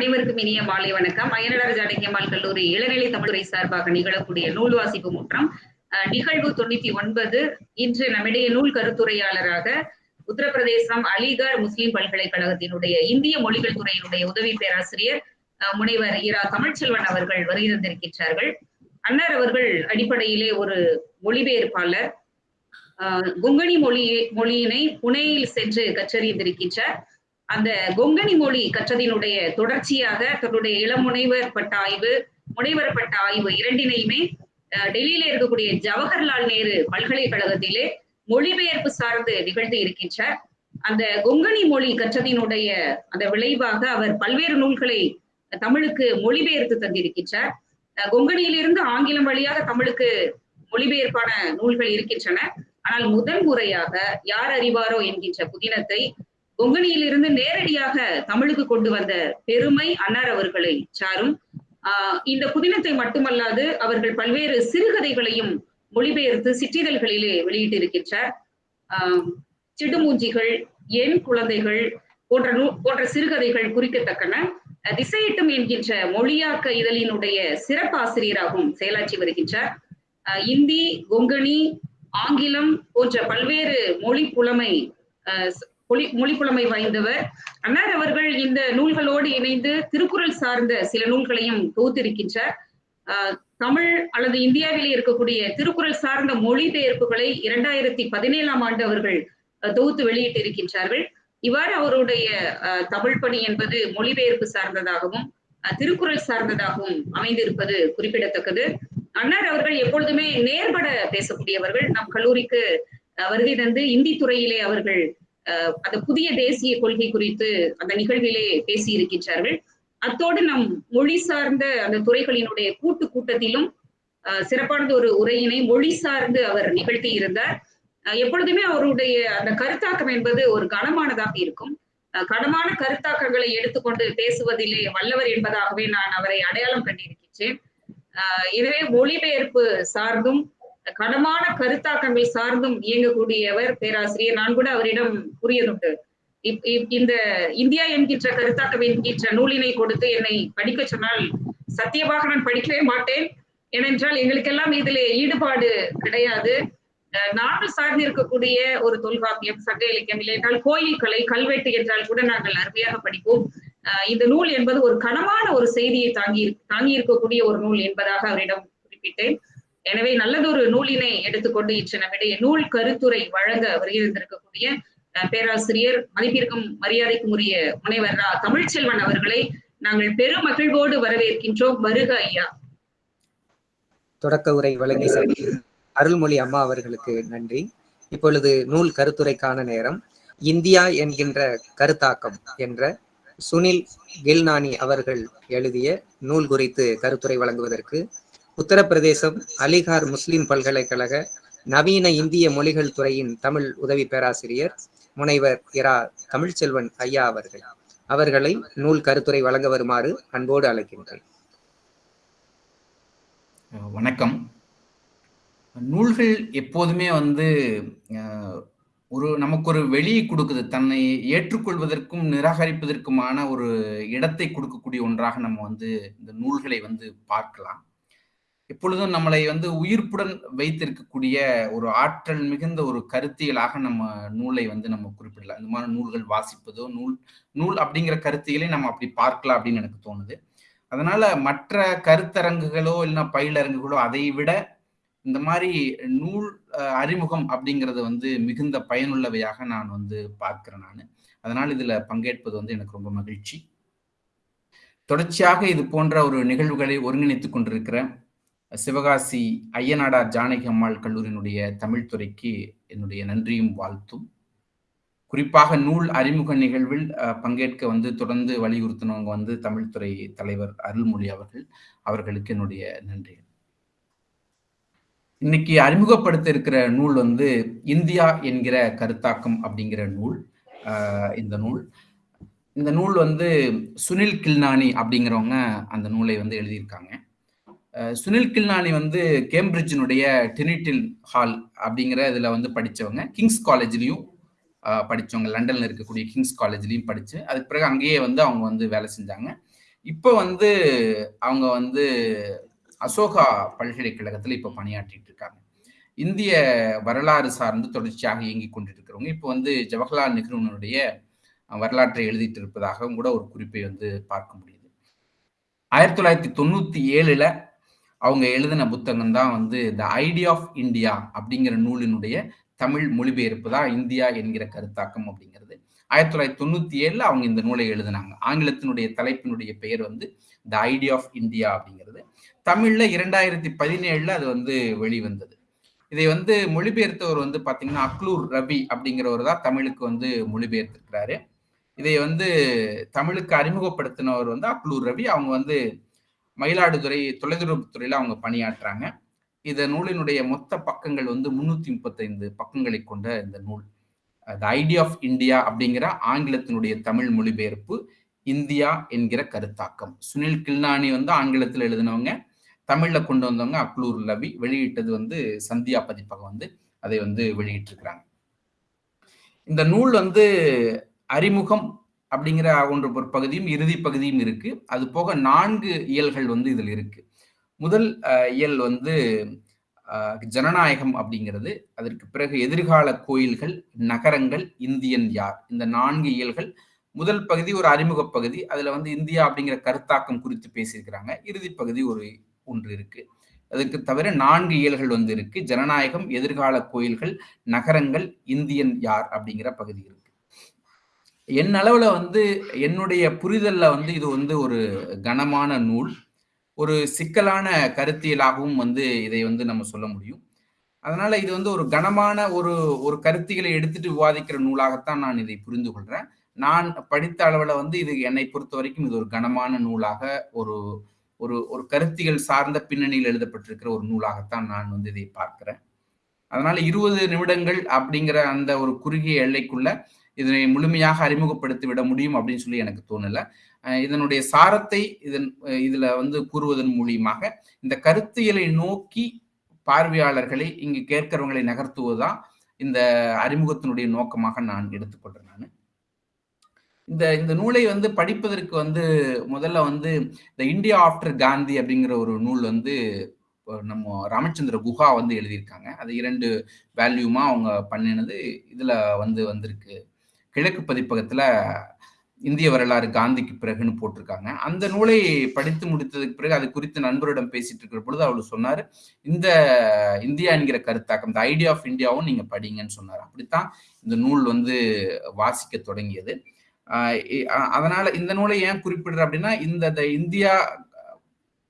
அனைவருக்கும் இனிய மாலை வணக்கம். அயனடர் ஜானகியம்மாள் கல்லூரி இளநிலை தமிழ்துறை சார்பாக நிகழக்கூடிய நூல் வாசிப்பு முற்றம் நிகழ்வு தொண்ணூத்தி ஒன்பது இன்று நம்மிடையே நூல் கருத்துரையாளராக உத்தரப்பிரதேசம் அலிகார் முஸ்லிம் பல்கலைக்கழகத்தினுடைய இந்திய மொழிகள் துறையினுடைய உதவி பேராசிரியர் அஹ், முனைவர் இரா தமிழ்ச்செல்வன் அவர்கள் வருகை தந்திருக்கின்றார்கள். அன்னார் அவர்கள் அடிப்படையிலே ஒரு மொழிபெயர்ப்பாளர். அஹ், கொங்கணி மொழி மொழியினை புனேயில் சென்று கற்றறிந்திருக்கின்றார். அந்த கொங்கணி மொழி கற்றதினுடைய தொடர்ச்சியாக தன்னுடைய இளமுனைவர் பட்ட ஆய்வு முனைவர் பட்ட ஆய்வு இரண்டினையுமே டெல்லியில இருக்கக்கூடிய ஜவஹர்லால் நேரு பல்கலைக்கழகத்திலே மொழிபெயர்ப்பு சார்ந்து நிகழ்த்தி இருக்கின்றார். அந்த கொங்கணி மொழி கற்றதினுடைய அந்த விளைவாக அவர் பல்வேறு நூல்களை தமிழுக்கு மொழிபெயர்த்து தந்திருக்கின்றார். அஹ், கொங்கணியிலிருந்து ஆங்கிலம் வழியாக தமிழுக்கு மொழிபெயர்ப்பான நூல்கள் இருக்கின்றன. ஆனால் முதன் முறையாக யார் அறிவாரோ என்கின்ற புதினத்தை கொங்கணியிலிருந்து நேரடியாக தமிழுக்கு கொண்டு வந்த பெருமை அன்னார் அவர்களை சாரும் ஆஹ் இந்த புதினத்தை மட்டுமல்லாது அவர்கள் பல்வேறு சிறுகதைகளையும் மொழிபெயர்த்து சிற்றிதழ்களிலே வெளியிட்டிருக்கின்றார். ஆஹ் சிடுமூஞ்சிகள் என் குழந்தைகள் போன்ற நூ போன்ற சிறுகதைகள் குறிக்கத்தக்கன திசையிட்டும் என்கின்ற மொழியாக்க இதழினுடைய சிறப்பாசிரியராகவும் செயலாற்றி வருகின்றார். இந்தி கொங்கணி ஆங்கிலம் போன்ற பல்வேறு மொழி புலமை மொழி மொழிப்புலமை வாய்ந்தவர். அன்னார் அவர்கள் இந்த நூல்களோடு இணைந்து திருக்குறள் சார்ந்த சில நூல்களையும் தொகுத்திருக்கின்றார். ஆஹ் தமிழ் அல்லது இந்தியாவிலே இருக்கக்கூடிய திருக்குறள் சார்ந்த மொழிபெயர்ப்புகளை இரண்டாயிரத்தி பதினேழாம் ஆண்டு அவர்கள் தொகுத்து வெளியிட்டு இருக்கின்றார்கள் இவ்வாறு அவருடைய அஹ், தமிழ் பணி என்பது மொழிபெயர்ப்பு சார்ந்ததாகவும் அஹ், திருக்குறள் சார்ந்ததாகவும் அமைந்திருப்பது குறிப்பிடத்தக்கது. அன்னார் அவர்கள் எப்பொழுதுமே நேர்பட பேசக்கூடியவர்கள். நம் கல்லூரிக்கு வருகை தந்து இந்தி துறையிலே அவர்கள் அந்த புதிய தேசிய கொள்கை குறித்து அந்த நிகழ்விலே பேசி இருக்கின்றார்கள் அத்தோடு நம் மொழி சார்ந்த அந்த துறைகளினுடைய கூட்டு கூட்டத்திலும் சிறப்பானது ஒரு உரையினை மொழி சார்ந்து அவர் நிகழ்த்தி இருந்தார். எப்பொழுதுமே அவருடைய அந்த கருத்தாக்கம் என்பது ஒரு கனமானதாக இருக்கும். அஹ், கனமான கருத்தாக்கங்களை எடுத்துக்கொண்டு பேசுவதிலே வல்லவர் என்பதாகவே நான் அவரை அடையாளம் கண்டிருக்கின்றேன். எனவே மொழிபெயர்ப்பு சார்ந்தும் கனமான கருத்தாக்கங்கள் சார்ந்தும் இயங்கக்கூடியவர் பேராசிரியர். நான் கூட அவரிடம் கூறியதுண்டு. இப்- இப்- இந்த இந்தியா என்கின்ற கருத்தாக்கம் என்கின்ற நூலினை கொடுத்து என்னை படிக்க சொன்னால் சத்தியமாக நான் படிக்கவே மாட்டேன். ஏனென்றால் எங்களுக்கெல்லாம் இதிலே ஈடுபாடு கிடையாது. அஹ் நாங்கள் சார்ந்து இருக்கக்கூடிய ஒரு தொல்காப்பியம் சங்க இலக்கியம் இல்லை என்றால் கோயில் கலை கல்வெட்டு என்றால் கூட நாங்கள் அருமையாக படிப்போம். இந்த நூல் என்பது ஒரு கனமான ஒரு செய்தியை தாங்கி தாங்கி இருக்கக்கூடிய ஒரு நூல் என்பதாக அவரிடம் குறிப்பிட்டேன். எனவே நல்லதொரு நூலினை எடுத்துக்கொண்டு இன்று நம்மிடையே நூல் கருத்துரை வழங்க வருகின்றிருக்கக்கூடிய பேராசிரியர் மதிப்பிற்கும் மரியாதைக்கும் உரிய முனைவர் தமிழ்ச்செல்வன் அவர்களை நாங்கள் பெரும் மகிழ்வோடு வரவேற்கின்றோம். வருக ஐயா. தொடக்க உரை வழங்கி அருள்மொழி அம்மா அவர்களுக்கு நன்றி. இப்பொழுது நூல் கருத்துரைக்கான நேரம். இந்தியா என்கின்ற கருத்தாக்கம் என்ற சுனில் கில்நானி அவர்கள் எழுதிய நூல் குறித்து கருத்துரை வழங்குவதற்கு உத்தரப்பிரதேசம் அலிகார் முஸ்லிம் பல்கலைக்கழக நவீன இந்திய மொழிகள் துறையின் தமிழ் உதவி பேராசிரியர் முனைவர் இரா. தமிழ்ச்செல்வன் ஐயா அவர்கள். அவர்களை நூல் கருத்துரை வழங்க வருமாறு அன்போடு அழைக்கின்றேன். வணக்கம். நூல்கள் எப்போதுமே வந்து ஒரு நமக்கு ஒரு வெளியை கொடுக்குது. தன்னை ஏற்றுக்கொள்வதற்கும் நிராகரிப்பதற்குமான ஒரு இடத்தை கொடுக்கக்கூடிய ஒன்றாக நம்ம வந்து இந்த நூல்களை வந்து பார்க்கலாம். எப்பொழுதும் நம்மளை வந்து உயிர்ப்புடன் வைத்திருக்கக்கூடிய ஒரு ஆற்றல் மிகுந்த ஒரு கருத்தியலாக நம்ம நூலை வந்து நம்ம குறிப்பிடலாம். இந்த மாதிரி நூல்கள் வாசிப்பதோ நூல் நூல் அப்படிங்கிற கருத்தியலை நம்ம அப்படி பார்க்கலாம் அப்படின்னு எனக்கு தோணுது. அதனால மற்ற கருத்தரங்குகளோ இல்லைன்னா பயிலரங்குகளோ அதை விட இந்த மாதிரி நூல் அறிமுகம் அப்படிங்கிறது வந்து மிகுந்த பயனுள்ளவையாக நான் வந்து பார்க்கிறேன் நான். அதனால் இதுல பங்கேற்பது வந்து எனக்கு ரொம்ப மகிழ்ச்சி. தொடர்ச்சியாக இது போன்ற ஒரு நிகழ்வுகளை ஒருங்கிணைத்துக் கொண்டிருக்கிறேன். சிவகாசி ஐயனாடார் ஜானகி அம்மாள் கல்லூரியினுடைய தமிழ்துறைக்கு என்னுடைய நன்றியும் வாழ்த்தும். குறிப்பாக நூல் அறிமுக நிகழ்வில் பங்கேற்க வந்து தொடர்ந்து வலியுறுத்தினவங்க வந்து தமிழ்துறை தலைவர் அருள்மொழி அவர்கள் அவர்களுக்கு என்னுடைய நன்றி இன்னைக்கு அறிமுகப்படுத்த இருக்கிற நூல் வந்து இந்தியா என்கிற கருத்தாக்கம் அப்படிங்கிற நூல் இந்த நூல். இந்த நூல் வந்து சுனில் கில்னானி அப்படிங்கிறவங்க அந்த நூலை வந்து எழுதியிருக்காங்க. சுனில் கில்னானி வந்து கேம்பிரிட்ஜினுடைய டினிட்டில் ஹால் அப்படிங்கிற இதில் வந்து படித்தவங்க கிங்ஸ் காலேஜ்லேயும் படித்தவங்க லண்டனில் இருக்கக்கூடிய கிங்ஸ் காலேஜ்லேயும் படித்து அதுக்கு பிறகு அங்கேயே வந்து அவங்க வந்து வேலை செஞ்சாங்க. இப்போ வந்து அவங்க வந்து அசோகா பல்கலைக்கழகத்தில் இப்போ பணியாற்றிட்டு இருக்காங்க. இந்திய வரலாறு சார்ந்து தொடர்ச்சியாக இயங்கி கொண்டிருக்கிறவங்க. இப்போ வந்து ஜவஹர்லால் நெஹ்ருனுடைய வரலாற்றை எழுதிட்டு இருப்பதாகவும் கூட ஒரு குறிப்பை வந்து பார்க்க முடியுது. ஆயிரத்தி தொள்ளாயிரத்தி தொண்ணூற்றி ஏழில் அவங்க எழுதின புத்தகம் தான் வந்து த ஐடியா ஆஃப் இந்தியா அப்படிங்கிற நூலினுடைய தமிழ் மொழிபெயர்ப்பு தான் இந்தியா என்கிற கருத்தாக்கம் அப்படிங்கிறது. ஆயிரத்தி தொள்ளாயிரத்தி தொண்ணூத்தி ஏழுல அவங்க இந்த நூலை எழுதினாங்க. ஆங்கிலத்தினுடைய தலைப்பினுடைய பெயர் வந்து த ஐடியா ஆஃப் இந்தியா அப்படிங்கிறது. தமிழ்ல இரண்டாயிரத்தி பதினேழுல அது வந்து வெளிவந்தது. இதை வந்து மொழிபெயர்த்தவர் வந்து பாத்தீங்கன்னா அக்லூர் ரவி அப்படிங்கிறவர் தான் தமிழுக்கு வந்து மொழிபெயர்த்திருக்கிறாரு. இதை வந்து தமிழுக்கு அறிமுகப்படுத்தினவர் வந்து அக்லூர் ரவி அவங்க வந்து மயிலாடுதுறை தொலைதொடர்புத்துறையில அவங்க பணியாற்றுறாங்க இந்த நூலினுடைய மொத்த பக்கங்கள் வந்து முன்னூத்தி முப்பத்தைந்து பக்கங்களை கொண்ட இந்த நூல். த ஐடியா ஆஃப் இந்தியா அப்படிங்கிற ஆங்கிலத்தினுடைய தமிழ் மொழிபெயர்ப்பு இந்தியா என்கிற கருத்தாக்கம். சுனில் கில்னானி வந்து ஆங்கிலத்தில் எழுதினவங்க. தமிழ்ல கொண்டு வந்தவங்க அக்லூர் லவி. வெளியிட்டது வந்து சந்தியா பதிப்பகம் வந்து அதை வந்து வெளியிட்டிருக்கிறாங்க. இந்த நூல் வந்து அறிமுகம் அப்படிங்கிற ஒன்று ஒரு பகுதியும் இறுதி பகுதியும் இருக்கு. அது போக நான்கு இயல்கள் வந்து இதில் இருக்கு. முதல் இயல் வந்து ஜனநாயகம் அப்படிங்கிறது. அதற்கு பிறகு எதிர்கால கோயில்கள் நகரங்கள் இந்தியன் யார்? இந்த நான்கு இயல்கள். முதல் பகுதி ஒரு அறிமுக பகுதி. அதுல வந்து இந்தியா அப்படிங்கிற கருத்தாக்கம் குறித்து பேசியிருக்கிறாங்க. இறுதி பகுதி ஒரு ஒன்று இருக்கு. அதுக்கு தவிர நான்கு இயல்கள் வந்து இருக்கு. ஜனநாயகம் எதிர்கால கோயில்கள் நகரங்கள் இந்தியன் யார் அப்படிங்கிற பகுதி இருக்கு. என் அளவில் வந்து என்னுடைய புரிதலில் வந்து இது வந்து ஒரு கனமான நூல். ஒரு சிக்கலான கருத்தியலாகவும் வந்து இதை வந்து நம்ம சொல்ல முடியும். அதனால இது வந்து ஒரு கனமான ஒரு ஒரு கருத்திகளை எடுத்துட்டு விவாதிக்கிற நூலாகத்தான் நான் இதை புரிந்து கொள்றேன். நான் படித்த அளவில் வந்து இது என்னை பொறுத்த வரைக்கும் இது ஒரு கனமான நூலாக ஒரு ஒரு ஒரு கருத்திகள் சார்ந்த பின்னணியில் எழுதப்பட்டிருக்கிற ஒரு நூலாகத்தான் நான் வந்து இதை பார்க்கிறேன். அதனால இருபது நிமிடங்கள் அப்படிங்கிற அந்த ஒரு குறுகிய எல்லைக்குள்ள இதனை முழுமையாக அறிமுகப்படுத்தி விட முடியும் அப்படின்னு சொல்லி எனக்கு தோணல. இதனுடைய சாரத்தை இதன் இதுல வந்து கூறுவதன் மூலியமாக இந்த கருத்தியலை நோக்கி பார்வையாளர்களை இங்கு கேட்கிறவங்களை நகர்த்துவதுதான் இந்த அறிமுகத்தினுடைய நோக்கமாக நான் எடுத்துக்கொள்றேன் நான். இந்த இந்த நூலை வந்து படிப்பதற்கு வந்து முதல்ல வந்து இந்த இந்தியா ஆஃப்டர் காந்தி அப்படிங்கிற ஒரு நூல் வந்து நம்ம ராமச்சந்திர குஹா வந்து எழுதியிருக்காங்க. அது இரண்டு வேல்யூமா அவங்க பண்ணினது. இதுல வந்து வந்திருக்கு. கிழக்கு பதிப்பகத்துல இந்திய வரலாறு காந்திக்கு பிறகுன்னு போட்டிருக்காங்க. அந்த நூலை படித்து முடித்ததுக்கு பிறகு அது குறித்து நண்பரிடம் பேசிட்டு இருக்கிற பொழுது அவர் சொன்னார் இந்த இந்தியா என்கிற கருத்தாக்கம் இந்த ஐடியா ஆஃப் இந்தியாவும் நீங்க படிங்கன்னு சொன்னார். அப்படித்தான் இந்த நூல் வந்து வாசிக்க தொடங்கியது. அதனால இந்த நூலை ஏன் குறிப்பிடுற அப்படின்னா இந்த இந்தியா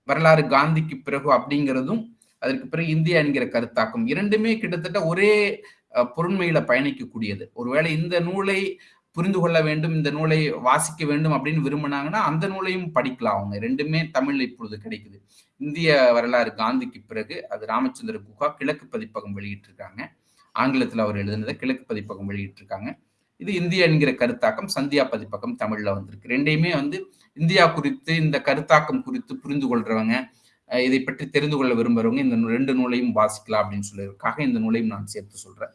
வரலாறு காந்திக்கு பிறகு அப்படிங்கிறதும் அதற்கு பிறகு இந்தியா என்கிற கருத்தாக்கம் இரண்டுமே கிட்டத்தட்ட ஒரே பொருண்மையில பயணிக்கக்கூடியது. ஒருவேளை இந்த நூலை புரிந்து கொள்ள வேண்டும் இந்த நூலை வாசிக்க வேண்டும் அப்படின்னு விரும்பினாங்கன்னா அந்த நூலையும் படிக்கலாம் அவங்க. ரெண்டுமே தமிழ்ல இப்பொழுது கிடைக்குது. இந்திய வரலாறு காந்திக்கு பிறகு அது ராமச்சந்திர குகா கிழக்கு பதிப்பகம் வெளியிட்டிருக்காங்க. ஆங்கிலத்தில் அவர் எழுதினதை கிழக்கு பதிப்பகம் வெளியிட்டிருக்காங்க. இது இந்தியா என்கிற கருத்தாக்கம் சந்தியா பதிப்பகம் தமிழ்ல வந்திருக்கு. ரெண்டையுமே வந்து இந்தியா குறித்து இந்த கருத்தாக்கம் குறித்து புரிந்து கொள்றவங்க இதை பற்றி தெரிந்து கொள்ள விரும்புறவங்க இந்த ரெண்டு நூலையும் வாசிக்கலாம் அப்படின்னு சொல்லியிருக்காக இந்த நூலையும் நான் சேர்த்து சொல்றேன்.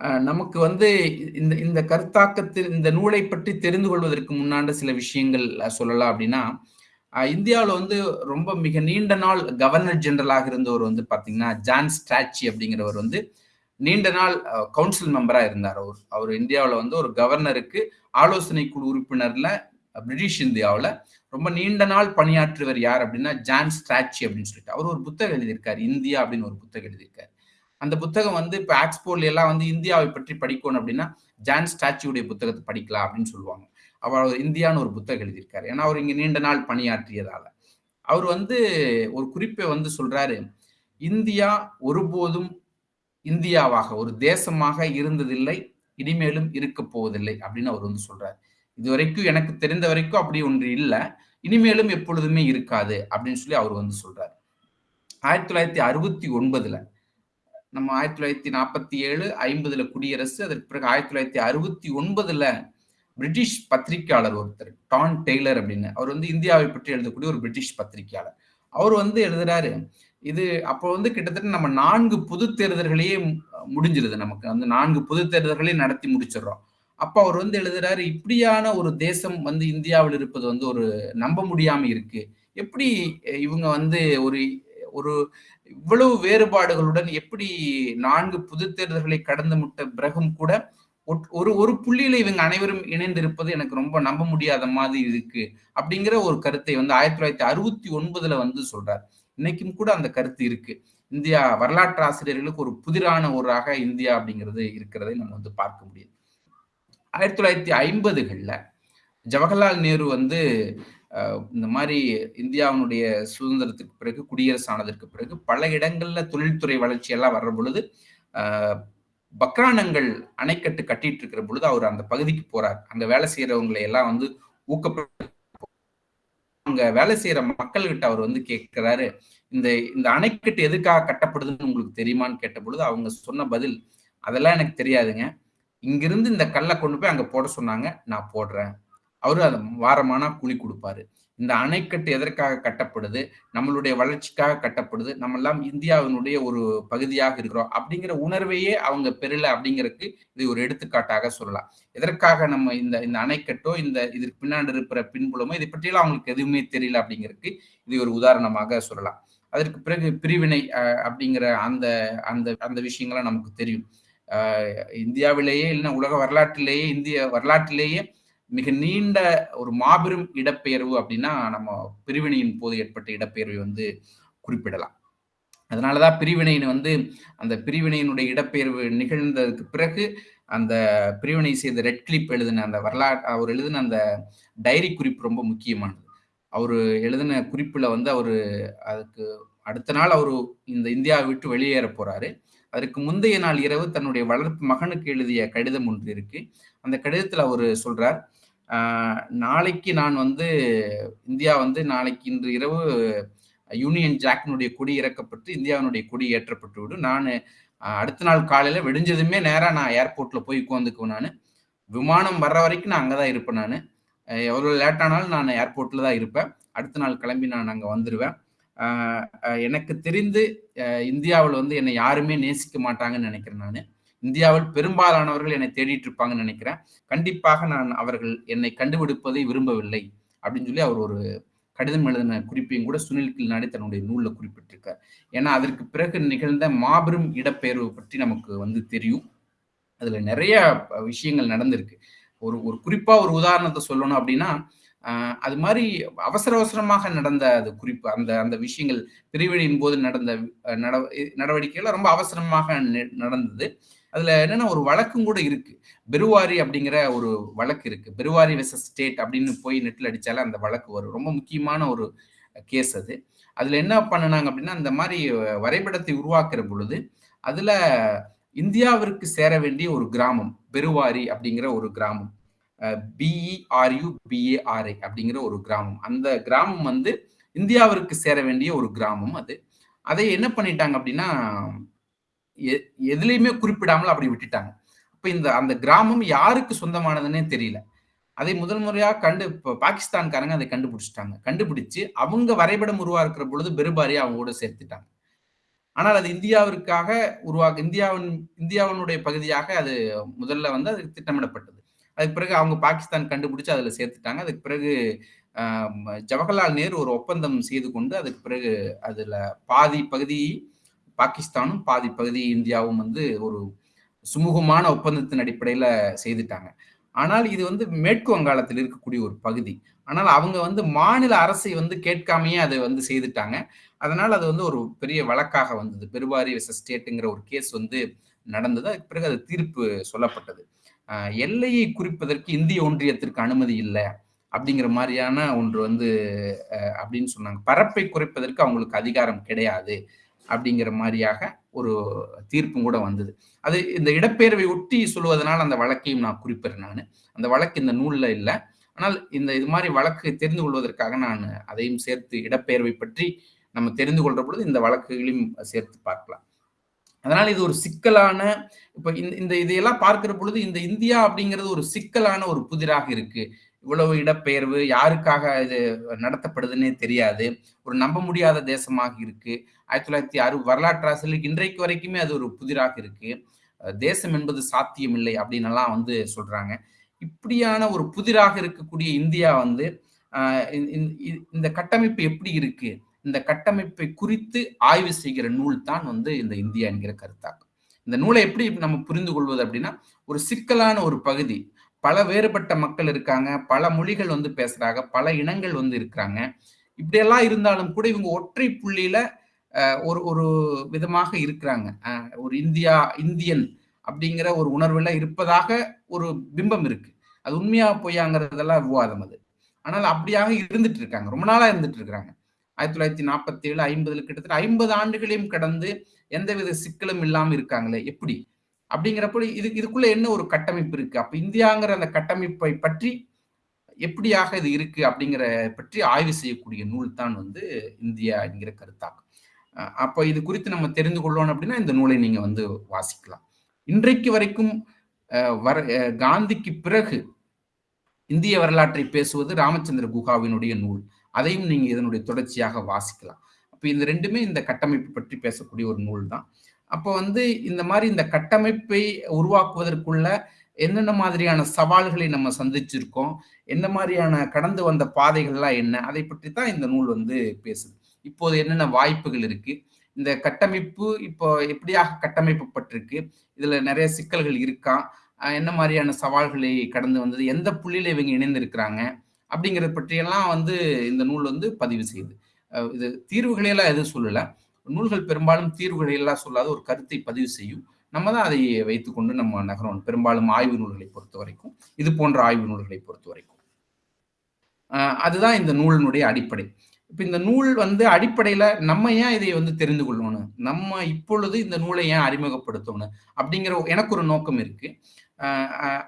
நமக்கு வந்து இந்த இந்த கருத்தாக்கத்தில் இந்த நூலை பற்றி தெரிந்து கொள்வதற்கு முன்னாண்ட சில விஷயங்கள் சொல்லலாம் அப்படின்னா இந்தியாவில் வந்து ரொம்ப மிக நீண்ட நாள் கவர்னர் ஜெனரலாக இருந்தவர் வந்து பார்த்தீங்கன்னா ஜான் ஸ்டாச்சி அப்படிங்கிறவர் வந்து நீண்ட நாள் கவுன்சில் மெம்பராக இருந்தார் அவர். அவர் இந்தியாவில் வந்து ஒரு கவர்னருக்கு ஆலோசனை குழு உறுப்பினரில் பிரிட்டிஷ் இந்தியாவில் ரொம்ப நீண்ட நாள் பணியாற்றுவர் யார் அப்படின்னா ஜான் ஸ்டாச்சி அப்படின்னு சொல்லிட்டு. அவர் ஒரு புத்தகம் எழுதியிருக்கார் இந்தியா அப்படின்னு ஒரு புத்தகம் எழுதியிருக்காரு. அந்த புத்தகம் வந்து இப்போ ஆக்ஸ்போர்ட்ல எல்லாம் வந்து இந்தியாவை பற்றி படிக்கணும் அப்படின்னா ஜான் ஸ்டாச்சியுடைய புத்தகத்தை படிக்கலாம் அப்படின்னு சொல்லுவாங்க. அவர் இந்தியான்னு ஒரு புத்தகம் எழுதியிருக்காரு. ஏன்னா அவர் இங்க நீண்ட நாள் பணியாற்றியதால. அவர் வந்து ஒரு குறிப்பை வந்து சொல்றாரு. இந்தியா ஒருபோதும் இந்தியாவாக ஒரு தேசமாக இருந்ததில்லை இனிமேலும் இருக்க போவதில்லை அப்படின்னு அவர் வந்து சொல்றாரு. இது வரைக்கும் எனக்கு தெரிந்த வரைக்கும் அப்படி ஒன்று இல்லை. இனிமேலும் எப்பொழுதுமே இருக்காது அப்படின்னு சொல்லி அவர் வந்து சொல்றாரு. ஆயிரத்தி தொள்ளாயிரத்தி அறுபத்தி ஒன்பதுல நம்ம ஆயிரத்தி தொள்ளாயிரத்தி நாற்பத்தி ஏழு ஐம்பதுல குடியரசு அதற்கு பிறகு ஆயிரத்தி தொள்ளாயிரத்தி அறுபத்தி ஒன்பதுல பிரிட்டிஷ் பத்திரிகையாளர் ஒருத்தர் டான் டெய்லர் அப்படின்னு. அவர் வந்து இந்தியாவை பற்றி எழுதக்கூடிய ஒரு பிரிட்டிஷ் பத்திரிகையாளர். அவர் வந்து எழுதுறாரு இது அப்போ வந்து கிட்டத்தட்ட நம்ம நான்கு பொது தேர்தல்களையே முடிஞ்சிருது நமக்கு. வந்து நான்கு பொது தேர்தல்களையும் நடத்தி முடிச்சிடுறோம். அப்ப அவர் வந்து எழுதுறாரு இப்படியான ஒரு தேசம் வந்து இந்தியாவில் இருப்பது வந்து ஒரு நம்ப முடியாம இருக்கு. எப்படி இவங்க வந்து ஒரு ஒரு இவ்வளவு வேறுபாடுகளுடன் எப்படி நான்கு புது தேர்தல்களை கடந்து முட்ட பிறகும் கூட ஒரு ஒரு புள்ளியில இவங்க அனைவரும் இணைந்திருப்பது எனக்கு ரொம்ப நம்ப முடியாத மாதிரி இருக்கு அப்படிங்கிற ஒரு கருத்தை வந்து ஆயிரத்தி தொள்ளாயிரத்தி அறுபத்தி ஒன்பதுல வந்து சொல்றார். இன்னைக்கும் கூட அந்த கருத்து இருக்கு. இந்தியா வரலாற்று ஆசிரியர்களுக்கு ஒரு புதிரான ஊராக இந்தியா அப்படிங்கிறது இருக்கிறதை நம்ம வந்து பார்க்க முடியுது. ஆயிரத்தி தொள்ளாயிரத்தி ஐம்பதுகள்ல ஜவஹர்லால் நேரு வந்து இந்த மாதிரி இந்தியாவினுடைய சுதந்திரத்துக்கு பிறகு குடியரசு ஆனதற்கு பிறகு பல இடங்கள்ல தொழில்துறை வளர்ச்சி எல்லாம் வர்ற பொழுது பக்ரானங்கள் அணைக்கட்டு கட்டிட்டு இருக்கிற பொழுது அவர் அந்த பகுதிக்கு போறார். அங்க வேலை செய்யறவங்களை எல்லாம் வந்து ஊக்கப்படுத்த அங்க வேலை செய்யற மக்கள்கிட்ட அவர் வந்து கேட்கிறாரு இந்த இந்த அணைக்கட்டு எதுக்காக கட்டப்படுதுன்னு உங்களுக்கு தெரியுமான்னு கேட்ட பொழுது அவங்க சொன்ன பதில் அதெல்லாம் எனக்கு தெரியாதுங்க. இங்கிருந்து இந்த கல்லை கொண்டு போய் அங்க போட சொன்னாங்க. நான் போடுறேன். அவரு அதை வாரமானா கூலி கொடுப்பாரு. இந்த அணைக்கட்டு எதற்காக கட்டப்படுது? நம்மளுடைய வளர்ச்சிக்காக கட்டப்படுது? நம்ம எல்லாம் இந்தியாவினுடைய ஒரு பகுதியாக இருக்கிறோம். அப்படிங்கிற உணர்வையே அவங்க பெறல அப்படிங்கிறதுக்கு இது ஒரு எடுத்துக்காட்டாக சொல்லலாம். எதற்காக நம்ம இந்த இந்த அணைக்கட்டோ இந்த இதற்கு பின்னாடி இருக்கிற பின்புலமோ இதை பற்றியெல்லாம் அவங்களுக்கு எதுவுமே தெரியல அப்படிங்கிறதுக்கு இது ஒரு உதாரணமாக சொல்லலாம். அதற்கு பிறகு பிரிவினை அப்படிங்கிற அந்த அந்த அந்த விஷயங்கள்லாம் நமக்கு தெரியும். இந்தியாவிலேயே இல்லைன்னா உலக வரலாற்றிலேயே இந்திய வரலாற்றிலேயே மிக நீண்ட ஒரு மாபெரும் இடப்பெயர்வு அப்படின்னா நம்ம பிரிவினையின் போது ஏற்பட்ட இடப்பெயர்வை வந்து குறிப்பிடலாம். அதனாலதான் பிரிவினையின் வந்து அந்த பிரிவினையினுடைய இடப்பெயர்வு நிகழ்ந்ததுக்கு பிறகு அந்த பிரிவினை செய்த ரெட் கிளிப் எழுதின அந்த வரலாற்று அவர் எழுதின அந்த டைரி குறிப்பு ரொம்ப முக்கியமானது. அவர் எழுதின குறிப்பில் வந்து அவர் அதுக்கு அடுத்த நாள் அவர் இந்த இந்தியாவை விட்டு வெளியேற போறாரு. அதற்கு முந்தைய நாள் இரவு தன்னுடைய வளர்ப்பு மகனுக்கு எழுதிய கடிதம் ஒன்று இருக்கு. அந்த கடிதத்தில் அவர் சொல்றார் நாளைக்கு நான் வந்து இந்தியா வந்து நாளைக்கு இன்று இரவு யூனியன் ஜாக்கினுடைய கொடி இறக்கப்பட்டு இந்தியாவினுடைய கொடி ஏற்றப்பட்டு விடும். நான் அடுத்த நாள் காலையில் வெடிஞ்சதுமே நேராக நான் ஏர்போர்ட்டில் போய் உட்காந்துக்குவேன் நான். விமானம் வர்ற வரைக்கும் நான் அங்கே தான் இருப்பேன் நான். எவ்வளோ லேட்டானாலும் நான் ஏர்போர்ட்டில் தான் இருப்பேன். அடுத்த நாள் கிளம்பி நான் அங்கே வந்துடுவேன் எனக்கு தெரிந்து இந்தியாவில் வந்து என்னை யாருமே நேசிக்க மாட்டாங்கன்னு நினைக்கிறேன் நான். இந்தியாவில் பெரும்பாலானவர்கள் என்னை தேடிட்டு இருப்பாங்கன்னு நினைக்கிறேன். கண்டிப்பாக நான் அவர்கள் என்னை கண்டுபிடிப்பதை விரும்பவில்லை அப்படின்னு சொல்லி அவர் ஒரு கடிதம் எழுதின குறிப்பையும் கூட சுனில் கில்நாடி தன்னுடைய நூலில் குறிப்பிட்டிருக்கார். ஏன்னா அதற்கு பிறகு நிகழ்ந்த மாபெரும் இடப்பெயர்வு பற்றி நமக்கு வந்து தெரியும். அதுல நிறைய விஷயங்கள் நடந்திருக்கு. ஒரு ஒரு குறிப்பா ஒரு உதாரணத்தை சொல்லணும் அப்படின்னா அது மாதிரி அவசர அவசரமாக நடந்த அது குறிப்பு அந்த அந்த விஷயங்கள் பிரிவினையின் போது நடந்த நடவடிக்கைகள் ரொம்ப அவசரமாக நடந்தது. அதுல என்னன்னா ஒரு வழக்கும் கூட இருக்கு. பெருவாரி அப்படிங்கிற ஒரு வழக்கு இருக்கு. பெருவாரி வெசஸ் ஸ்டேட் அப்படின்னு போய் நெட்டில் அடிச்சாலே அந்த வழக்கு வரும். ரொம்ப முக்கியமான ஒரு கேஸ் அது. அதுல என்ன பண்ணினாங்க அப்படின்னா அந்த மாதிரி வரைபடத்தை உருவாக்குற பொழுது அதுல இந்தியாவிற்கு சேர வேண்டிய ஒரு கிராமம் பெருவாரி அப்படிங்கிற ஒரு கிராமம். பிஇஆர்யூ பிஏஆர்ஐ அப்படிங்கிற ஒரு கிராமம். அந்த கிராமம் வந்து இந்தியாவிற்கு சேர வேண்டிய ஒரு கிராமம் அது. அதை என்ன பண்ணிட்டாங்க அப்படின்னா எதுலையுமே குறிப்பிடாமல் அப்படி விட்டுட்டாங்க. அப்ப இந்த அந்த கிராமம் யாருக்கு சொந்தமானதுன்னே தெரியல. அதை முதல் முறையாக கண்டு பாகிஸ்தான்காரங்க அதை கண்டுபிடிச்சிட்டாங்க. கண்டுபிடிச்சு அவங்க வரைபடம் உருவாக்குற பொழுது பெருபாரியா அவங்க கூட சேர்த்துட்டாங்க. ஆனால் அது இந்தியாவிற்காக உருவா இந்தியாவின் இந்தியாவினுடைய பகுதியாக அது முதல்ல வந்து அது திட்டமிடப்பட்டது. அதுக்கு பிறகு அவங்க பாகிஸ்தான் கண்டுபிடிச்சு அதில் சேர்த்துட்டாங்க. அதுக்கு பிறகு ஜவஹர்லால் நேரு ஒரு ஒப்பந்தம் செய்து கொண்டு அதுக்கு பிறகு அதில் பாதி பகுதி பாகிஸ்தானும் பாதி பகுதி இந்தியாவும் வந்து ஒரு சுமூகமான ஒப்பந்தத்தின் அடிப்படையில் செய்துட்டாங்க. ஆனால் இது வந்து மேற்கு வங்காளத்தில் இருக்கக்கூடிய ஒரு பகுதி. ஆனால் அவங்க வந்து மாநில அரசை வந்து கேட்காமையே அதை வந்து செய்துட்டாங்க. அதனால் அது வந்து ஒரு பெரிய வழக்காக வந்தது. பெருவாரி ஸ்டேட்டுங்கிற ஒரு கேஸ் வந்து நடந்தது. அதுக்கு பிறகு அது தீர்ப்பு சொல்லப்பட்டது. எல்லையை குறிப்பதற்கு இந்திய ஒன்றியத்திற்கு அனுமதி இல்லை அப்படிங்கிற மாதிரியான ஒன்று வந்து அப்படின்னு சொன்னாங்க. பரப்பை குறைப்பதற்கு அவங்களுக்கு அதிகாரம் கிடையாது. அப்படிங்கிற மாதிரியாக ஒரு தீர்ப்பும் கூட வந்தது. அது இந்த இடப்பெயர்வை ஒட்டி சொல்வதனால் அந்த வழக்கையும் நான் குறிப்பிடுறேன் நான். அந்த வழக்கு இந்த நூலில் இல்லை. ஆனால் இந்த இது மாதிரி வழக்கு தெரிந்து கொள்வதற்காக நான் அதையும் சேர்த்து இடப்பெயர்வை பற்றி நம்ம தெரிந்து கொள்ற பொழுது இந்த வழக்குகளையும் சேர்த்து பார்க்கலாம். அதனால் இது ஒரு சிக்கலான இப்போ இந்த இந்த இதையெல்லாம் பார்க்கிற பொழுது இந்த இந்தியா அப்படிங்கிறது ஒரு சிக்கலான ஒரு புதிராக இருக்கு. இவ்வளவு இடப்பெயர்வு யாருக்காக இது நடத்தப்படுதுன்னே தெரியாது. ஒரு நம்ப முடியாத தேசமாக இருக்கு. ஆயிரத்தி தொள்ளாயிரத்தி அறுபது வரலாற்றாசிரியர் இன்றைக்கு வரைக்குமே அது ஒரு புதிராக இருக்கு. தேசம் என்பது சாத்தியமில்லை அப்படின்னு வந்து சொல்றாங்க. இப்படியான ஒரு புதிராக இருக்கக்கூடிய இந்தியா வந்து இந்த கட்டமைப்பு எப்படி இருக்கு? இந்த கட்டமைப்பை குறித்து ஆய்வு செய்கிற நூல் தான் வந்து இந்த இந்தியா என்கிற கருத்தாக்கம். இந்த நூலை எப்படி நம்ம புரிந்து கொள்வது அப்படின்னா ஒரு சிக்கலான ஒரு பகுதி. பல வேறுபட்ட மக்கள் இருக்காங்க பல மொழிகள் வந்து பேசுறாங்க பல இனங்கள் வந்து இருக்கிறாங்க. இப்படியெல்லாம் இருந்தாலும் கூட இவங்க ஒற்றை புள்ளியில ஒரு ஒரு விதமாக இருக்கிறாங்க. ஒரு இந்தியா இந்தியன் அப்படிங்கிற ஒரு உணர்வுல இருப்பதாக ஒரு பிம்பம் இருக்கு. அது உண்மையா பொய்யாங்கிறதெல்லாம் விவாதம் அது. ஆனால் அப்படியாக இருந்துட்டு இருக்காங்க. ரொம்ப நாளா இருந்துட்டு இருக்கிறாங்க ஆயிரத்தி தொள்ளாயிரத்தி நாற்பத்தி ஏழு ஐம்பதுல கிட்டத்தட்ட ஐம்பது ஆண்டுகளையும் கடந்து எந்தவித சிக்கலும் இல்லாமல் இருக்காங்களே? எப்படி? அப்படிங்கிறப்போ இது இதுக்குள்ள என்ன ஒரு கட்டமைப்பு இருக்கு? அப்ப இந்தியாங்கிற அந்த கட்டமைப்பை பற்றி எப்படியாக இது இருக்கு அப்படிங்கிற பற்றி ஆய்வு செய்யக்கூடிய நூல் தான் வந்து இந்தியா என்கிற கருத்தாக்கம். அப்போ இது குறித்து நம்ம தெரிந்து கொள்ளணும் அப்படின்னா இந்த நூலை நீங்க வந்து வாசிக்கலாம். இன்றைக்கு வரைக்கும் வர காந்திக்கு பிறகு இந்திய வரலாற்றை பேசுவது ராமச்சந்திர குஹாவினுடைய நூல். அதையும் நீங்க இதனுடைய தொடர்ச்சியாக வாசிக்கலாம். அப்போ இந்த ரெண்டுமே இந்த கட்டமைப்பு பற்றி பேசக்கூடிய ஒரு நூல் தான். அப்போ வந்து இந்த மாதிரி இந்த கட்டமைப்பை உருவாக்குவதற்குள்ள என்னென்ன மாதிரியான சவால்களை நம்ம சந்திச்சிருக்கோம்? என்ன மாதிரியான கடந்து வந்த பாதைகள்லாம் என்ன? அதை பற்றி தான் இந்த நூல் வந்து பேசுது. இப்போது என்னென்ன வாய்ப்புகள் இருக்கு? இந்த கட்டமைப்பு இப்போ எப்படியாக கட்டமைப்பப்பட்டிருக்கு இதுல நிறைய சிக்கல்கள் இருக்கா? என்ன மாதிரியான சவால்களை கடந்து வந்தது? எந்த புள்ளியில இவங்க இணைந்திருக்கிறாங்க? அப்படிங்கிறத பற்றியெல்லாம் வந்து இந்த நூல் வந்து பதிவு செய்யுது. இது தீர்வுகளையெல்லாம் எதுவும் சொல்லலை. நூல்கள் பெரும்பாலும் தீர்வுகளை எல்லாம் சொல்லாத ஒரு கருத்தை பதிவு செய்யும். நம்ம தான் அதை வைத்துக்கொண்டு நம்ம நகரம் பெரும்பாலும் ஆய்வு நூல்களை பொறுத்த வரைக்கும் இது போன்ற ஆய்வு நூல்களை பொறுத்த வரைக்கும். அதுதான் இந்த நூலினுடைய அடிப்படை. இப்ப இந்த நூல் வந்து அடிப்படையில நம்ம ஏன் இதை வந்து தெரிந்து கொள்ளணும்? நம்ம இப்பொழுது இந்த நூலை ஏன் அறிமுகப்படுத்தணும்? அப்படிங்கிற எனக்கு ஒரு நோக்கம் இருக்கு.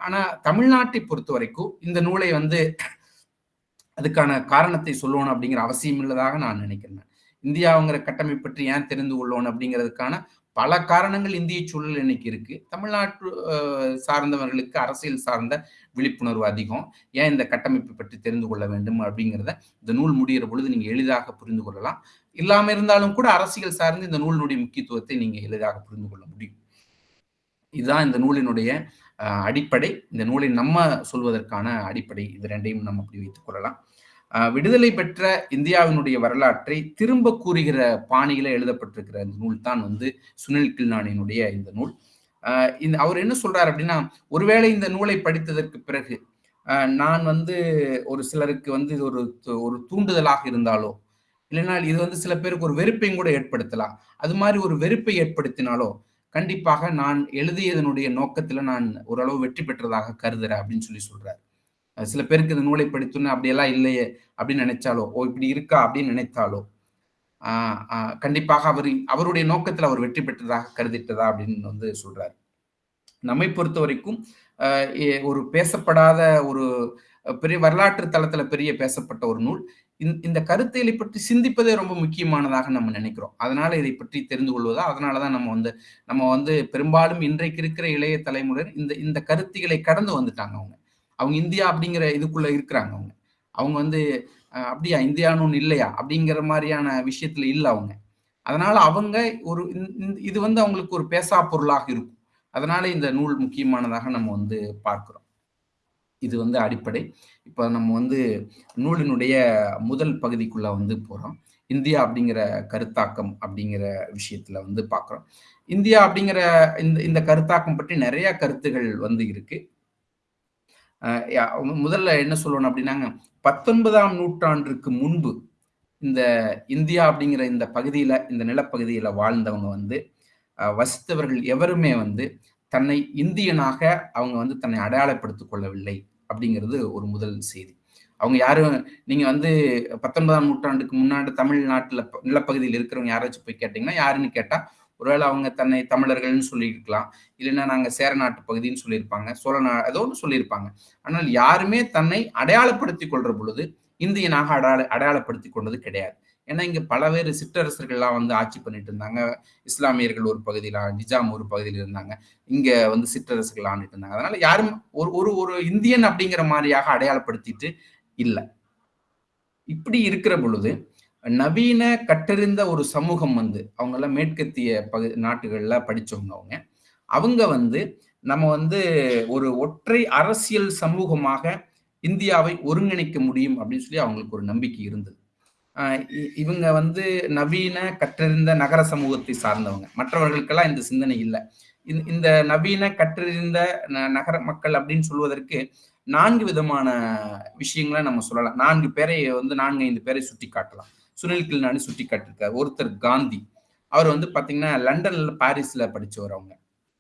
ஆனா தமிழ்நாட்டை பொறுத்த வரைக்கும் இந்த நூலை வந்து அதுக்கான காரணத்தை சொல்லணும் அப்படிங்கிற அவசியம் இல்லதாக நான் நினைக்கிறேன். இந்தியாவுங்கிற கட்டமைப்பு பற்றி ஏன் தெரிந்து கொள்ளணும் அப்படிங்கிறதுக்கான பல காரணங்கள் இந்திய சூழல் இன்னைக்கு இருக்கு. தமிழ்நாட்டு சார்ந்தவர்களுக்கு அரசியல் சார்ந்த விழிப்புணர்வு அதிகம். ஏன் இந்த கட்டமைப்பை பற்றி தெரிந்து கொள்ள வேண்டும் அப்படிங்கிறத இந்த நூல் முடிகிற பொழுது நீங்க எளிதாக புரிந்து கொள்ளலாம். இல்லாம இருந்தாலும் கூட அரசியல் சார்ந்து இந்த நூலினுடைய முக்கியத்துவத்தை நீங்க எளிதாக புரிந்து கொள்ள முடியும். இதுதான் இந்த நூலினுடைய அடிப்படை. இந்த நூலை நம்ம சொல்வதற்கான அடிப்படை. இது ரெண்டையும் நம்ம அப்படி வைத்துக் கொள்ளலாம். விடுதலை பெற்ற இந்தியாவினுடைய வரலாற்றை திரும்ப கூறுகிற பாணியில எழுதப்பட்டிருக்கிற இந்த நூல் தான் வந்து சுனில் கில்நானியினுடைய இந்த நூல். இந்த அவர் என்ன சொல்றாரு அப்படின்னா ஒருவேளை இந்த நூலை படித்ததற்கு பிறகு நான் வந்து ஒரு சிலருக்கு வந்து இது ஒரு ஒரு தூண்டுதலாக இருந்தாலோ இல்லைனால் இது வந்து சில பேருக்கு ஒரு வெறுப்பையும் கூட ஏற்படுத்தலாம். அது மாதிரி ஒரு வெறுப்பை ஏற்படுத்தினாலோ கண்டிப்பாக நான் எழுதியதனுடைய நோக்கத்துல நான் ஓரளவு வெற்றி பெற்றதாக கருதுறேன் அப்படின்னு சொல்லி சொல்றாரு. சில பேருக்கு இந்த நூலை படித்தோன்னு அப்படியெல்லாம் இல்லையே அப்படின்னு நினைச்சாலோ ஓ இப்படி இருக்கா அப்படின்னு நினைத்தாலோ கண்டிப்பாக அவர் அவருடைய நோக்கத்தில் அவர் வெற்றி பெற்றதாக கருதிட்டதா அப்படின்னு வந்து சொல்றார். நம்மை பொறுத்த வரைக்கும் ஒரு பேசப்படாத ஒரு பெரிய வரலாற்று தளத்துல பெரிய பேசப்பட்ட ஒரு நூல். இந்த கருத்தியலை பற்றி சிந்திப்பதே ரொம்ப முக்கியமானதாக நம்ம நினைக்கிறோம். அதனால இதை பற்றி தெரிந்து கொள்வதா அதனாலதான் நம்ம வந்து நம்ம வந்து பெரும்பாலும் இன்றைக்கு இருக்கிற இளைய தலைமுறையினர் இந்த இந்த கருத்திகளை கடந்து வந்துட்டாங்க அவங்க. அவங்க இந்தியா அப்படிங்கிற இதுக்குள்ள இருக்கிறாங்க அவங்க. அவங்க வந்து அப்படியா இந்தியான்னு ஒன்று இல்லையா அப்படிங்கிற மாதிரியான விஷயத்துல இல்லை அவங்க. அதனால அவங்க ஒரு இது வந்து அவங்களுக்கு ஒரு பேசா பொருளாக இருக்கும். அதனால இந்த நூல் முக்கியமானதாக நம்ம வந்து பார்க்கிறோம். இது வந்து அடிப்படை. இப்போ நம்ம வந்து நூலினுடைய முதல் பகுதிக்குள்ள வந்து போறோம். இந்தியா அப்படிங்கிற கருத்தாக்கம் அப்படிங்கிற விஷயத்துல வந்து பார்க்குறோம். இந்தியா அப்படிங்கிற இந்த இந்த கருத்தாக்கம் பற்றி நிறைய கருத்துகள் வந்து இருக்கு. முதல்ல என்ன சொல்லணும் அப்படின்னாங்க பத்தொன்பதாம் நூற்றாண்டுக்கு முன்பு இந்த இந்தியா அப்படிங்கிற இந்த பகுதியில இந்த நிலப்பகுதியில வாழ்ந்தவங்க வந்து வசித்தவர்கள் எவருமே வந்து தன்னை இந்தியனாக அவங்க வந்து தன்னை அடையாளப்படுத்திக் கொள்ளவில்லை அப்படிங்கிறது ஒரு முதல் செய்தி. அவங்க யாரும் நீங்க வந்து பத்தொன்பதாம் நூற்றாண்டுக்கு முன்னாடி தமிழ்நாட்டுல நிலப்பகுதியில் இருக்கிறவங்க யாராச்சும் போய் கேட்டீங்கன்னா யாருன்னு கேட்டா ஒருவேளை அவங்க தன்னை தமிழர்கள்னு சொல்லியிருக்கலாம். இல்லைன்னா நாங்கள் சேர நாட்டு பகுதின்னு சொல்லியிருப்பாங்க. சோழ நா ஏதோ ஒன்று சொல்லியிருப்பாங்க. ஆனால் யாருமே தன்னை அடையாளப்படுத்தி கொள்ற பொழுது இந்தியனாக அடையாள அடையாளப்படுத்தி கொண்டது கிடையாது. ஏன்னா இங்கே பலவேறு சிற்றரசர்கள்லாம் வந்து ஆட்சி பண்ணிட்டு இருந்தாங்க. இஸ்லாமியர்கள் ஒரு பகுதியில நிஜாம் ஒரு பகுதியில் இருந்தாங்க. இங்கே வந்து சிற்றரசர்கள் ஆண்டுட்டு இருந்தாங்க. அதனால யாரும் ஒரு ஒரு ஒரு இந்தியன் அப்படிங்கிற மாதிரியாக அடையாளப்படுத்திட்டு இல்லை. இப்படி இருக்கிற பொழுது நவீன கட்டறிந்த ஒரு சமூகம் வந்து அவங்கெல்லாம் மேற்கத்திய பகு நாட்டுகள்ல படிச்சவங்க அவங்க. அவங்க வந்து நம்ம வந்து ஒரு ஒற்றை அரசியல் சமூகமாக இந்தியாவை ஒருங்கிணைக்க முடியும் அப்படின்னு சொல்லி அவங்களுக்கு ஒரு நம்பிக்கை இருந்தது. இ- இவங்க வந்து நவீன கற்றறிந்த நகர சமூகத்தை சார்ந்தவங்க. மற்றவர்களுக்கெல்லாம் இந்த சிந்தனை இல்லை. இந்த- இந்த நவீன கற்றறிந்த ந- நகர மக்கள் அப்படின்னு சொல்வதற்கு நான்கு விதமான விஷயங்களை நம்ம சொல்லலாம். நான்கு பேரை வந்து நான்கு ஐந்து பேரை சுட்டி காட்டலாம் சுனில் கில்னானி சுட்டி காட்டிருக்காரு ஒருத்தர் காந்தி. அவர் வந்து பார்த்தீங்கன்னா லண்டன்ல பாரிஸ்ல படித்தவர் அவங்க.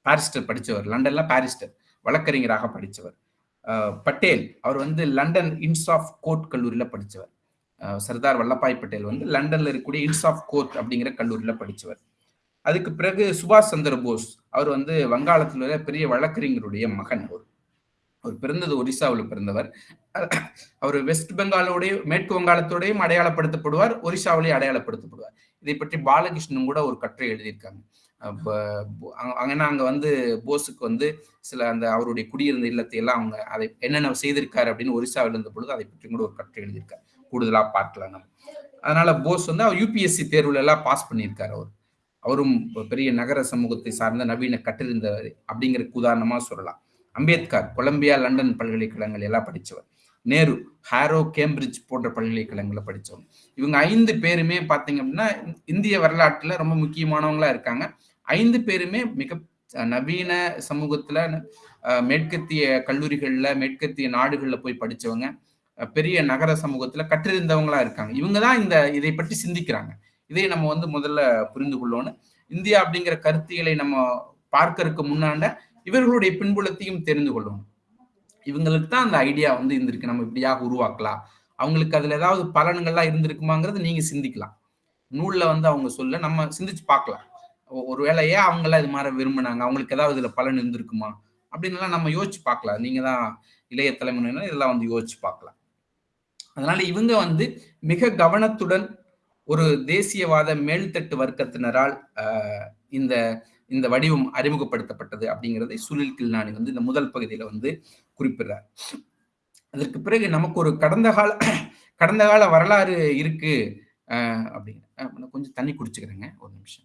பாரிஸ்டர் படித்தவர் லண்டன்ல பாரிஸ்டர். வழக்கறிஞராக படித்தவர் பட்டேல். அவர் வந்து லண்டன் இன்ஸ் ஆஃப் கோர்ட் கல்லூரியில் படித்தவர் சர்தார் வல்லபாய் பட்டேல் வந்து லண்டன்ல இருக்கக்கூடிய இன்ஸ் ஆஃப் கோர்ட் அப்படிங்கிற கல்லூரியில் படித்தவர் அதுக்கு பிறகு சுபாஷ் சந்திர போஸ். அவர் வந்து வங்காளத்தில் உள்ள பெரிய வழக்கறிஞருடைய மகன் அவர். அவர் பிறந்தது ஒரிசாவில் பிறந்தவர். அவர் வெஸ்ட் பெங்காலோடைய மேற்கு வங்காளத்தோடையும் அடையாளப்படுத்தப்படுவார் ஒரிசாவிலேயே அடையாளப்படுத்தப்படுவார். இதை பற்றி பாலகிருஷ்ணன் கூட ஒரு கட்டுரை எழுதியிருக்காங்க. அப்ப அங்க- அங்கன்னா அங்க வந்து போஸுக்கு வந்து சில அந்த அவருடைய குடியிருந்த இல்லத்தை எல்லாம் அவங்க அதை என்னென்ன செய்திருக்காரு அப்படின்னு ஒரிசாவில் இருந்த பொழுது அதை பற்றி கூட ஒரு கட்டுரை எழுதியிருக்காரு. கூடுதலா பார்க்கலாம் நம்ம. அதனால போஸ் வந்து அவர் யூபிஎஸ்சி தேர்வுல எல்லாம் பாஸ் பண்ணியிருக்காரு அவர். அவரும் பெரிய நகர சமூகத்தை சார்ந்த நவீன கட்டிருந்தவர் அப்படிங்கிறதுக்கு உதாரணமா சொல்லலாம். அம்பேத்கர் கொலம்பியா லண்டன் பல்கலைக்கழகங்கள் எல்லாம் படித்தவர் நேரு ஹாரோ கேம்பிரிட்ஜ் போன்ற பல்கலைக்கழகங்களை படித்தவங்க இவங்க ஐந்து பேருமே பார்த்தீங்க அப்படின்னா இந்திய வரலாற்றில் ரொம்ப முக்கியமானவங்களா இருக்காங்க. ஐந்து பேருமே மிக நவீன சமூகத்தில் மேற்கத்திய கல்லூரிகளில் மேற்கத்திய நாடுகளில் போய் படித்தவங்க பெரிய நகர சமூகத்தில் கற்றிருந்தவங்களா இருக்காங்க. இவங்க தான் இந்த இதை பற்றி சிந்திக்கிறாங்க. இதை நம்ம வந்து முதல்ல புரிந்து கொள்ளணும். இந்தியா அப்படிங்கிற கருத்தியலை நம்ம பார்க்கறதுக்கு முன்னாண்ட இவர்களுடைய பின்புலத்தையும் தெரிந்து கொள்ளணும். இவங்களுக்கு தான் அந்த ஐடியா வந்து இருந்திருக்கு. நம்ம இப்படியாக உருவாக்கலாம். அவங்களுக்கு அதுல ஏதாவது பலன்கள்லாம் இருந்திருக்குமாங்கிறத நீங்க சிந்திக்கலாம். நூல்ல வந்து அவங்க சொல்ல நம்ம சிந்திச்சு பார்க்கலாம். ஒரு ஒருவேளை ஏன் அவங்களாம் இது மாதிரி விரும்பினாங்க? அவங்களுக்கு ஏதாவது இதுல பலன் இருந்திருக்குமா? அப்படின்னு நம்ம யோசிச்சு பார்க்கலாம். நீங்க தான் இளைய தலைமுறையினர் இதெல்லாம் வந்து யோசிச்சு பார்க்கலாம். அதனால இவங்க வந்து மிக கவனத்துடன் ஒரு தேசியவாத மேல்தட்டு வர்க்கத்தினரால் இந்த இந்த வடிவம் அறிமுகப்படுத்தப்பட்டது அப்படிங்கிறதை சுனில் கில்னானி வந்து இந்த முதல் பகுதியில வந்து குறிப்பிடுறார். அதற்கு பிறகு நமக்கு ஒரு கடந்த கால கடந்த கால வரலாறு இருக்கு. ஆஹ், அப்படின்னு. ஆஹ், கொஞ்சம் தண்ணி குடிச்சுக்கிறேங்க. ஒரு நிமிஷம்.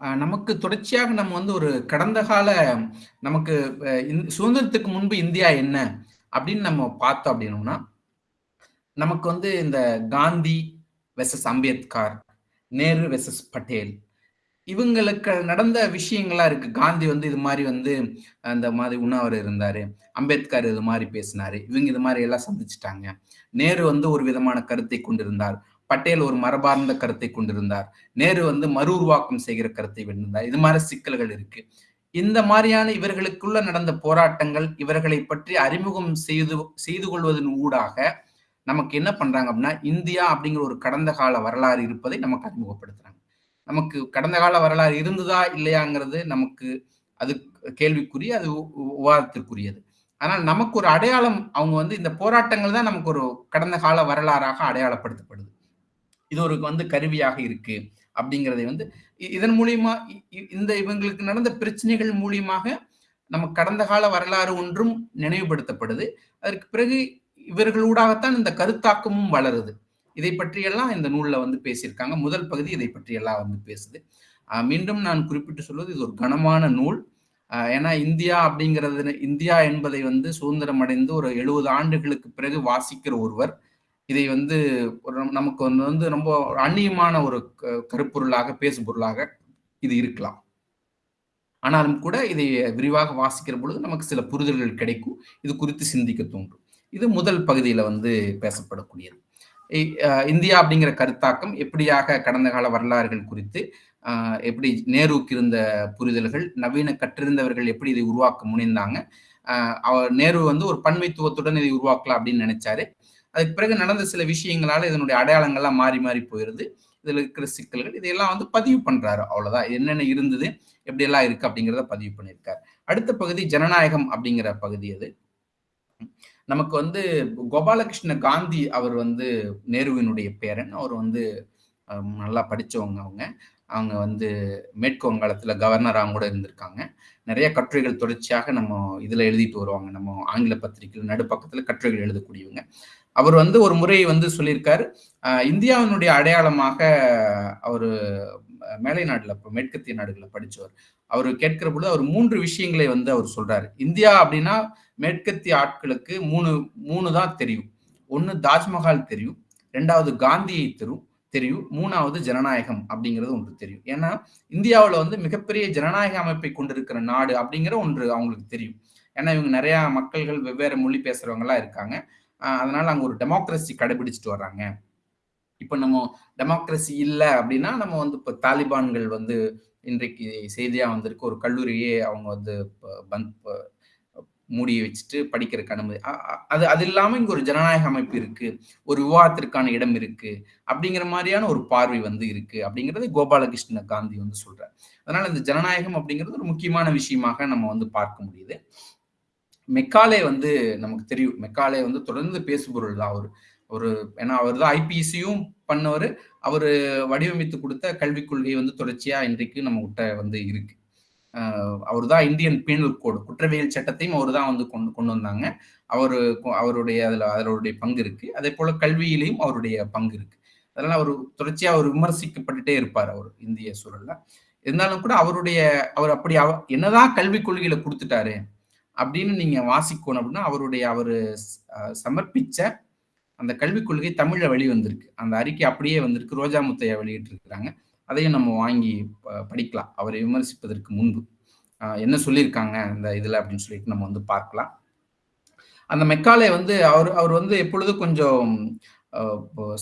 நமக்கு தொடர்ச்சியாக நம்ம வந்து ஒரு கடந்த கால நமக்கு சுதந்திரத்துக்கு முன்பு இந்தியா என்ன அப்படின்னு நம்ம பார்த்தோம் அப்படின்னோம்னா நமக்கு வந்து இந்த காந்தி வெசஸ் அம்பேத்கர் நேரு வெசஸ் பட்டேல் இவங்களுக்கு நடந்த விஷயங்களா இருக்கு. காந்தி வந்து இது மாதிரி வந்து அந்த மாதிரி உண்ணாவிரதம் இருந்தாரு. அம்பேத்கர் இது மாதிரி பேசினாரு. இவங்க இது மாதிரி எல்லாம் சந்திச்சுட்டாங்க. நேரு வந்து ஒரு விதமான கருத்தை கொண்டிருந்தார். பட்டேல் ஒரு மரபார்ந்த கருத்தை கொண்டிருந்தார். நேரு வந்து மறு உருவாக்கம் செய்கிற கருத்தை வென்றிருந்தார். இது மாதிரி சிக்கல்கள் இருக்கு. இந்த மாதிரியான இவர்களுக்குள்ள நடந்த போராட்டங்கள் இவர்களை பற்றி அறிமுகம் செய்து செய்து கொள்வதன் ஊடாக நமக்கு என்ன பண்றாங்க அப்படின்னா இந்தியா அப்படிங்கிற ஒரு கடந்த கால வரலாறு இருப்பதை நமக்கு அறிமுகப்படுத்துறாங்க. நமக்கு கடந்த கால வரலாறு இருந்ததா இல்லையாங்கிறது நமக்கு அது கேள்விக்குரிய அது விவாதத்திற்குரியது ஆனால் நமக்கு ஒரு அடையாளம் அவங்க வந்து இந்த போராட்டங்கள் தான் நமக்கு ஒரு கடந்த கால வரலாறாக அடையாளப்படுத்தப்படுது. இது ஒரு வந்து கருவியாக இருக்கு அப்படிங்கிறதை வந்து இதன் மூலியமா இந்த இவங்களுக்கு நடந்த பிரச்சனைகள் மூலியமாக நம்ம கடந்த கால வரலாறு ஒன்றும் நினைவுபடுத்தப்படுது. அதற்கு பிறகு இவர்களூடாகத்தான் இந்த கருத்தாக்கமும் வளருது. இதை பற்றியெல்லாம் இந்த நூல்ல வந்து பேசியிருக்காங்க. முதல் பகுதி இதை பற்றியெல்லாம் வந்து பேசுது. மீண்டும் நான் குறிப்பிட்டு சொல்வது இது ஒரு கனமான நூல். ஏன்னா இந்தியா அப்படிங்கிறது இந்தியா என்பதை வந்து சுதந்திரம் அடைந்து ஒரு எழுபது ஆண்டுகளுக்கு பிறகு வாசிக்கிற ஒருவர். இதை வந்து ஒரு நமக்கு வந்து வந்து ரொம்ப அந்நியமான ஒரு க- கருப்பொருளாக பேசும் பொருளாக இது இருக்கலாம். ஆனாலும் கூட இதை விரிவாக வாசிக்கிற பொழுது நமக்கு சில புரிதல்கள் கிடைக்கும். இது குறித்து சிந்திக்க தோன்றும். இது முதல் பகுதியில் வந்து பேசப்படக்கூடியது. இ- இந்தியா அப்படிங்கிற கருத்தாக்கம் எப்படியாக கடந்த கால வரலாறுகள் குறித்து எப்படி நேருவுக்கு இருந்த புரிதல்கள் நவீன கற்றிருந்தவர்கள் எப்படி இதை உருவாக்க முனைந்தாங்க அவர் நேரு வந்து ஒரு பன்மைத்துவத்துடன் இதை உருவாக்கலாம் அப்படின்னு நினைச்சாரு. அதுக்கு பிறகு நடந்த சில விஷயங்களால இதனுடைய அடையாளங்கள்லாம் மாறி மாறி போயிருது. இதுல இருக்கிற சிக்கல்கள் இதையெல்லாம் வந்து பதிவு பண்றாரு. அவ்வளவுதான். என்னென்ன இருந்தது எப்படி எல்லாம் இருக்கு அப்படிங்கிறத பதிவு பண்ணியிருக்காரு. அடுத்த பகுதி ஜனநாயகம் அப்படிங்கிற பகுதி அது. நமக்கு வந்து கோபாலகிருஷ்ண காந்தி அவர் வந்து நேருவினுடைய பேரன். அவர் வந்து நல்லா படித்தவங்க அவங்க. அவங்க வந்து மேற்கு வங்காளத்தில் கவர்னராக கூட இருந்திருக்காங்க. நிறைய கட்டுரைகள் தொடர்ச்சியாக நம்ம இதில் எழுதிட்டு வருவாங்க. நம்ம ஆங்கில பத்திரிகையில் நடுப்பக்கத்தில் கட்டுரைகள் எழுதக்கூடியவங்க. அவர் வந்து ஒரு முறை வந்து சொல்லியிருக்காரு இந்தியாவினுடைய அடையாளமாக அவர் மேலை நாட்டில் இப்போ மேற்கத்திய நாடுகளில் படித்தவர் அவர் கேட்கிற பொழுது அவர் மூன்று விஷயங்களை வந்து அவர் சொல்றாரு. இந்தியா அப்படின்னா மேற்கத்திய ஆட்களுக்கு மூணு மூணு தான் தெரியும். ஒன்று தாஜ்மஹால் தெரியும். ரெண்டாவது காந்தியை தெரியும் தெரியும். மூணாவது ஜனநாயகம் அப்படிங்கிறது ஒன்று தெரியும். ஏன்னா இந்தியாவில் வந்து மிகப்பெரிய ஜனநாயக அமைப்பை கொண்டிருக்கிற நாடு அப்படிங்கிற ஒன்று அவங்களுக்கு தெரியும். ஏன்னா இவங்க நிறையா மக்கள்கள் வெவ்வேறு மொழி பேசுகிறவங்களாம் இருக்காங்க. அதனால அங்க ஒரு டெமோக்ரஸி கடைபிடிச்சிட்டு வர்றாங்க. இப்ப நம்ம டெமோக்ரஸி இல்லை அப்படின்னா நம்ம வந்து இப்போ தாலிபான்கள் வந்து இன்றைக்கு செய்தியா வந்திருக்கு. ஒரு கல்லூரியே அவங்க வந்து பந்த் மூடி வச்சுட்டு படிக்கிறதுக்கு அனுமதி. அது அது இல்லாம இங்க ஒரு ஜனநாயக அமைப்பு இருக்கு. ஒரு விவாதத்திற்கான இடம் இருக்கு. அப்படிங்கிற மாதிரியான ஒரு பார்வை வந்து இருக்கு. அப்படிங்கிறது கோபாலகிருஷ்ண காந்தி வந்து சொல்றாரு. அதனால இந்த ஜனநாயகம் அப்படிங்கிறது ஒரு முக்கியமான விஷயமாக நம்ம வந்து பார்க்க முடியுது. மெக்காலே வந்து நமக்கு தெரியும். மெக்காலே வந்து தொடர்ந்து பேசுபொருள் தான் அவர். ஒரு ஏன்னா அவர் தான் ஐபிசியும் பண்ணவர். அவர் வடிவமைத்து கொடுத்த கல்விக் கொள்கை வந்து தொடர்ச்சியாக இன்றைக்கு நம்ம கிட்ட வந்து இருக்கு. அவர் தான் இந்தியன் பீனல் கோடு. குற்றவியல் சட்டத்தையும் அவர் தான் வந்து கொண்டு கொண்டு வந்தாங்க. அவர் அவருடைய அதில் அவருடைய பங்கு இருக்கு. அதே போல கல்வியிலையும் அவருடைய பங்கு இருக்கு. அதனால அவர் தொடர்ச்சியாக அவர் விமர்சிக்கப்பட்டுட்டே இருப்பார் அவர் இந்திய சூழல்ல. இருந்தாலும் கூட அவருடைய அவர் அப்படி அவ என்னதான் கல்விக் கொள்கையில கொடுத்துட்டாரு அப்படின்னு நீங்க வாசிக்கணும் அப்படின்னா அவருடைய அவர் சமர்ப்பிச்ச அந்த கல்விக் கொள்கை தமிழ்ல வெளிவந்திருக்கு. அந்த அறிக்கை அப்படியே வந்திருக்கு. ரோஜா முத்தையா வெளியிட்டு இருக்கிறாங்க அதையும் நம்ம வாங்கி படிக்கலாம். அவரை விமர்சிப்பதற்கு முன்பு. என்ன சொல்லியிருக்காங்க அந்த இதுல அப்படின்னு சொல்லிட்டு நம்ம வந்து பார்க்கலாம். அந்த மெக்காலே வந்து அவர் அவர் வந்து எப்பொழுதும் கொஞ்சம்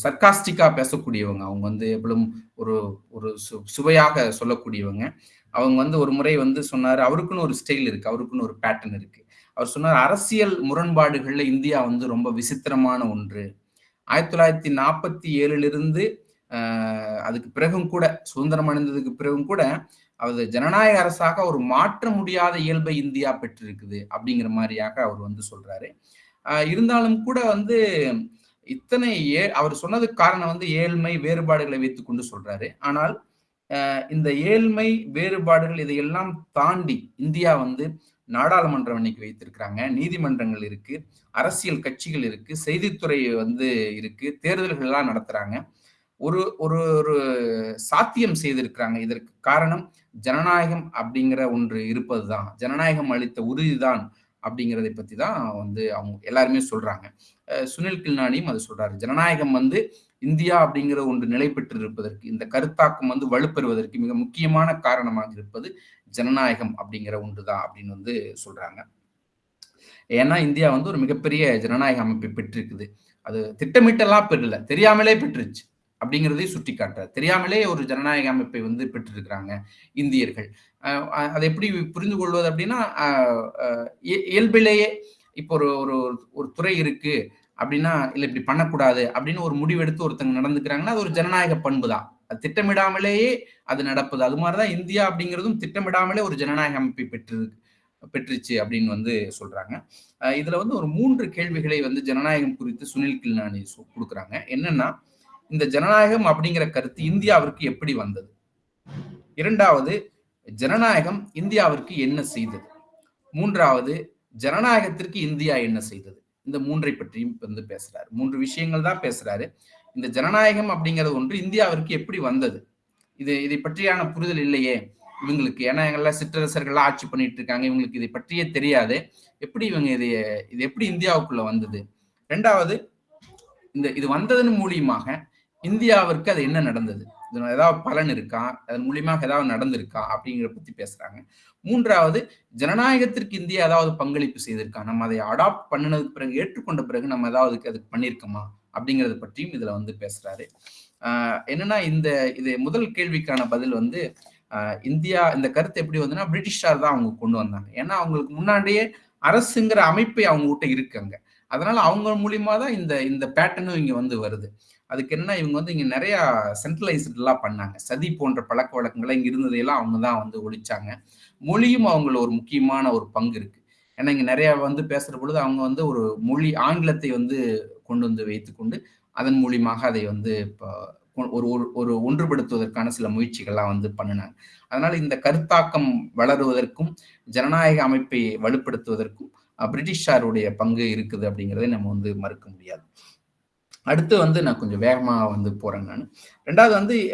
சர்க்காஸ்டிக்கா பேசக்கூடியவங்க. அவங்க வந்து எப்பொழுதும் ஒரு ஒரு சுவையாக சொல்லக்கூடியவங்க. அவங்க வந்து ஒரு முறை வந்து சொன்னார் அவருக்குன்னு ஒரு ஸ்டைல் இருக்கு அவருக்குன்னு ஒரு பேட்டர்ன் இருக்கு. அவர் சொன்னார் அரசியல் முரண்பாடுகள்ல இந்தியா வந்து ரொம்ப விசித்திரமான ஒன்று. ஆயிரத்தி தொள்ளாயிரத்தி நாற்பத்தி ஏழுலிருந்து அதுக்கு பிறகும் கூட சுதந்திரம் அடைந்ததுக்கு பிறகும் கூட அது ஜனநாயக அரசாக ஒரு மாற்ற முடியாத இயல்பை இந்தியா பெற்றிருக்குது அப்படிங்கிற மாதிரியாக அவர் வந்து சொல்றாரு. இருந்தாலும் கூட வந்து இத்தனை ஏ அவர் சொன்னதுக்கு காரணம் வந்து ஏழ்மை வேறுபாடுகளை வைத்துக்கொண்டு சொல்றாரு. ஆனால் இந்த ஏழ்மை வேறுபாடுகள் இதையெல்லாம் தாண்டி இந்தியா வந்து நாடாளுமன்றம் இன்னைக்கு வைத்திருக்கிறாங்க. நீதிமன்றங்கள் இருக்கு. அரசியல் கட்சிகள் இருக்கு. செய்தித்துறை வந்து இருக்கு. தேர்தல்கள்லாம் நடத்துறாங்க. ஒரு ஒரு ஒரு சாத்தியம் செய்திருக்கிறாங்க. இதற்கு காரணம் ஜனநாயகம் அப்படிங்கிற ஒன்று இருப்பது தான் ஜனநாயகம் அளித்த உறுதிதான் அப்படிங்கிறதை பத்தி தான் வந்து அவங்க எல்லாருமே சொல்றாங்க. சுனில் கில்னானியும் அது சொல்றாரு. ஜனநாயகம் வந்து இந்தியா அப்படிங்கிற ஒன்று நிலை பெற்றிருப்பதற்கு இந்த கருத்தாக்கம் வந்து வலுப்பெறுவதற்கு மிக முக்கியமான காரணமாக இருப்பது ஜனநாயகம் அப்படிங்கிற ஒன்றுதான் அப்படின்னு வந்து சொல்றாங்க. ஏன்னா இந்தியா வந்து ஒரு மிகப்பெரிய ஜனநாயக அமைப்பை பெற்றிருக்குது. அது திட்டமிட்டெல்லாம் பெறல தெரியாமலே பெற்றுச்சு அப்படிங்கிறதையும் சுட்டி காட்டுறாரு தெரியாமலே ஒரு ஜனநாயக அமைப்பை வந்து பெற்றிருக்கிறாங்க இந்தியர்கள். அதை எப்படி புரிந்து கொள்வது அப்படின்னா இயல்பிலேயே இப்போ ஒரு ஒரு ஒரு துறை இருக்கு. அப்படின்னா இல்லை இப்படி பண்ணக்கூடாது. அப்படின்னு ஒரு முடிவெடுத்து ஒருத்தங்க நடந்துக்கிறாங்கன்னா அது ஒரு ஜனநாயக பண்பு தான் அது திட்டமிடாமலேயே அது நடப்புது. அது மாதிரிதான் இந்தியா அப்படிங்கிறதும் திட்டமிடாமலே ஒரு ஜனநாயக அமைப்பை பெற்று பெற்றுச்சு அப்படின்னு வந்து சொல்றாங்க. இதுல வந்து ஒரு மூன்று கேள்விகளை வந்து ஜனநாயகம் குறித்து சுனில் கில்னானி கொடுக்குறாங்க. என்னன்னா இந்த ஜனநாயகம் அப்படிங்கிற கருத்து இந்தியாவிற்கு எப்படி வந்தது? இரண்டாவது ஜனநாயகம் இந்தியாவிற்கு என்ன செய்தது? மூன்றாவது ஜனநாயகத்திற்கு இந்தியா என்ன செய்தது? இந்த மூன்றை பற்றியும் வந்து பேசுறாரு. மூன்று விஷயங்கள் தான் பேசுறாரு. இந்த ஜனநாயகம் அப்படிங்கிறது ஒன்று இந்தியாவிற்கு எப்படி வந்தது? இது இதை பற்றியான புரிதல் இல்லையே. இவங்களுக்கு ஏன்னா எங்கெல்லாம் சிற்றரசர்கள்லாம் ஆட்சி பண்ணிட்டு இருக்காங்க. இவங்களுக்கு இதை பற்றியே தெரியாது. எப்படி இவங்க இது இது எப்படி இந்தியாவுக்குள்ள வந்தது? ரெண்டாவது இந்த இது வந்ததன் மூலியமாக இந்தியாவிற்கு அது என்ன நடந்தது? இது ஏதாவது பலன் இருக்கா? அதன் மூலியமாக ஏதாவது நடந்திருக்கா? அப்படிங்கிற பத்தி பேசுறாங்க. மூன்றாவது ஜனநாயகத்திற்கு இந்தியா ஏதாவது பங்களிப்பு செய்திருக்கா? நம்ம அதை அடாப்ட் பண்ணினதுக்கு பிறகு ஏற்றுக்கொண்ட பிறகு நம்ம ஏதாவது அதுக்கு பண்ணியிருக்கோமா? அப்படிங்கறத பற்றியும் இதுல வந்து பேசுறாரு. ஆஹ் என்னன்னா இந்த இது முதல் கேள்விக்கான பதில் வந்து இந்தியா இந்த கருத்து எப்படி வந்துன்னா பிரிட்டிஷார் தான் அவங்க கொண்டு வந்தாங்க. ஏன்னா அவங்களுக்கு முன்னாடியே அரசுங்கிற அமைப்பை அவங்க கிட்ட இருக்காங்க அதனால அவங்க மூலியமா தான் இந்த இந்த பேட்டர்னும் இங்க வந்து வருது. அதுக்கு என்ன இவங்க வந்து இங்க நிறைய சென்ட்ரலைஸ்டெல்லாம் பண்ணாங்க. சதி போன்ற பழக்க வழக்கங்களை இங்க இருந்ததையெல்லாம் அவங்க தான் வந்து ஒழிச்சாங்க. மொழியும் அவங்கள ஒரு முக்கியமான ஒரு பங்கு இருக்கு. ஏன்னா இங்க நிறைய வந்து பேசுற பொழுது அவங்க வந்து ஒரு மொழி ஆங்கிலத்தை வந்து கொண்டு வந்து வைத்துக்கொண்டு அதன் மூலியமாக அதை வந்து ஒரு ஒரு- ஒரு ஒன்றுபடுத்துவதற்கான சில முயற்சிகள்லாம் வந்து பண்ணினாங்க. அதனால இந்த கருத்தாக்கம் வளருவதற்கும் ஜனநாயக அமைப்பை வலுப்படுத்துவதற்கும் பிரிட்டிஷாருடைய பங்கு இருக்குது அப்படிங்கிறதை நம்ம வந்து மறுக்க முடியாது. அடுத்து வந்து நான் கொஞ்சம் வேகமாக வந்து போகிறேன் நான். ரெண்டாவது வந்து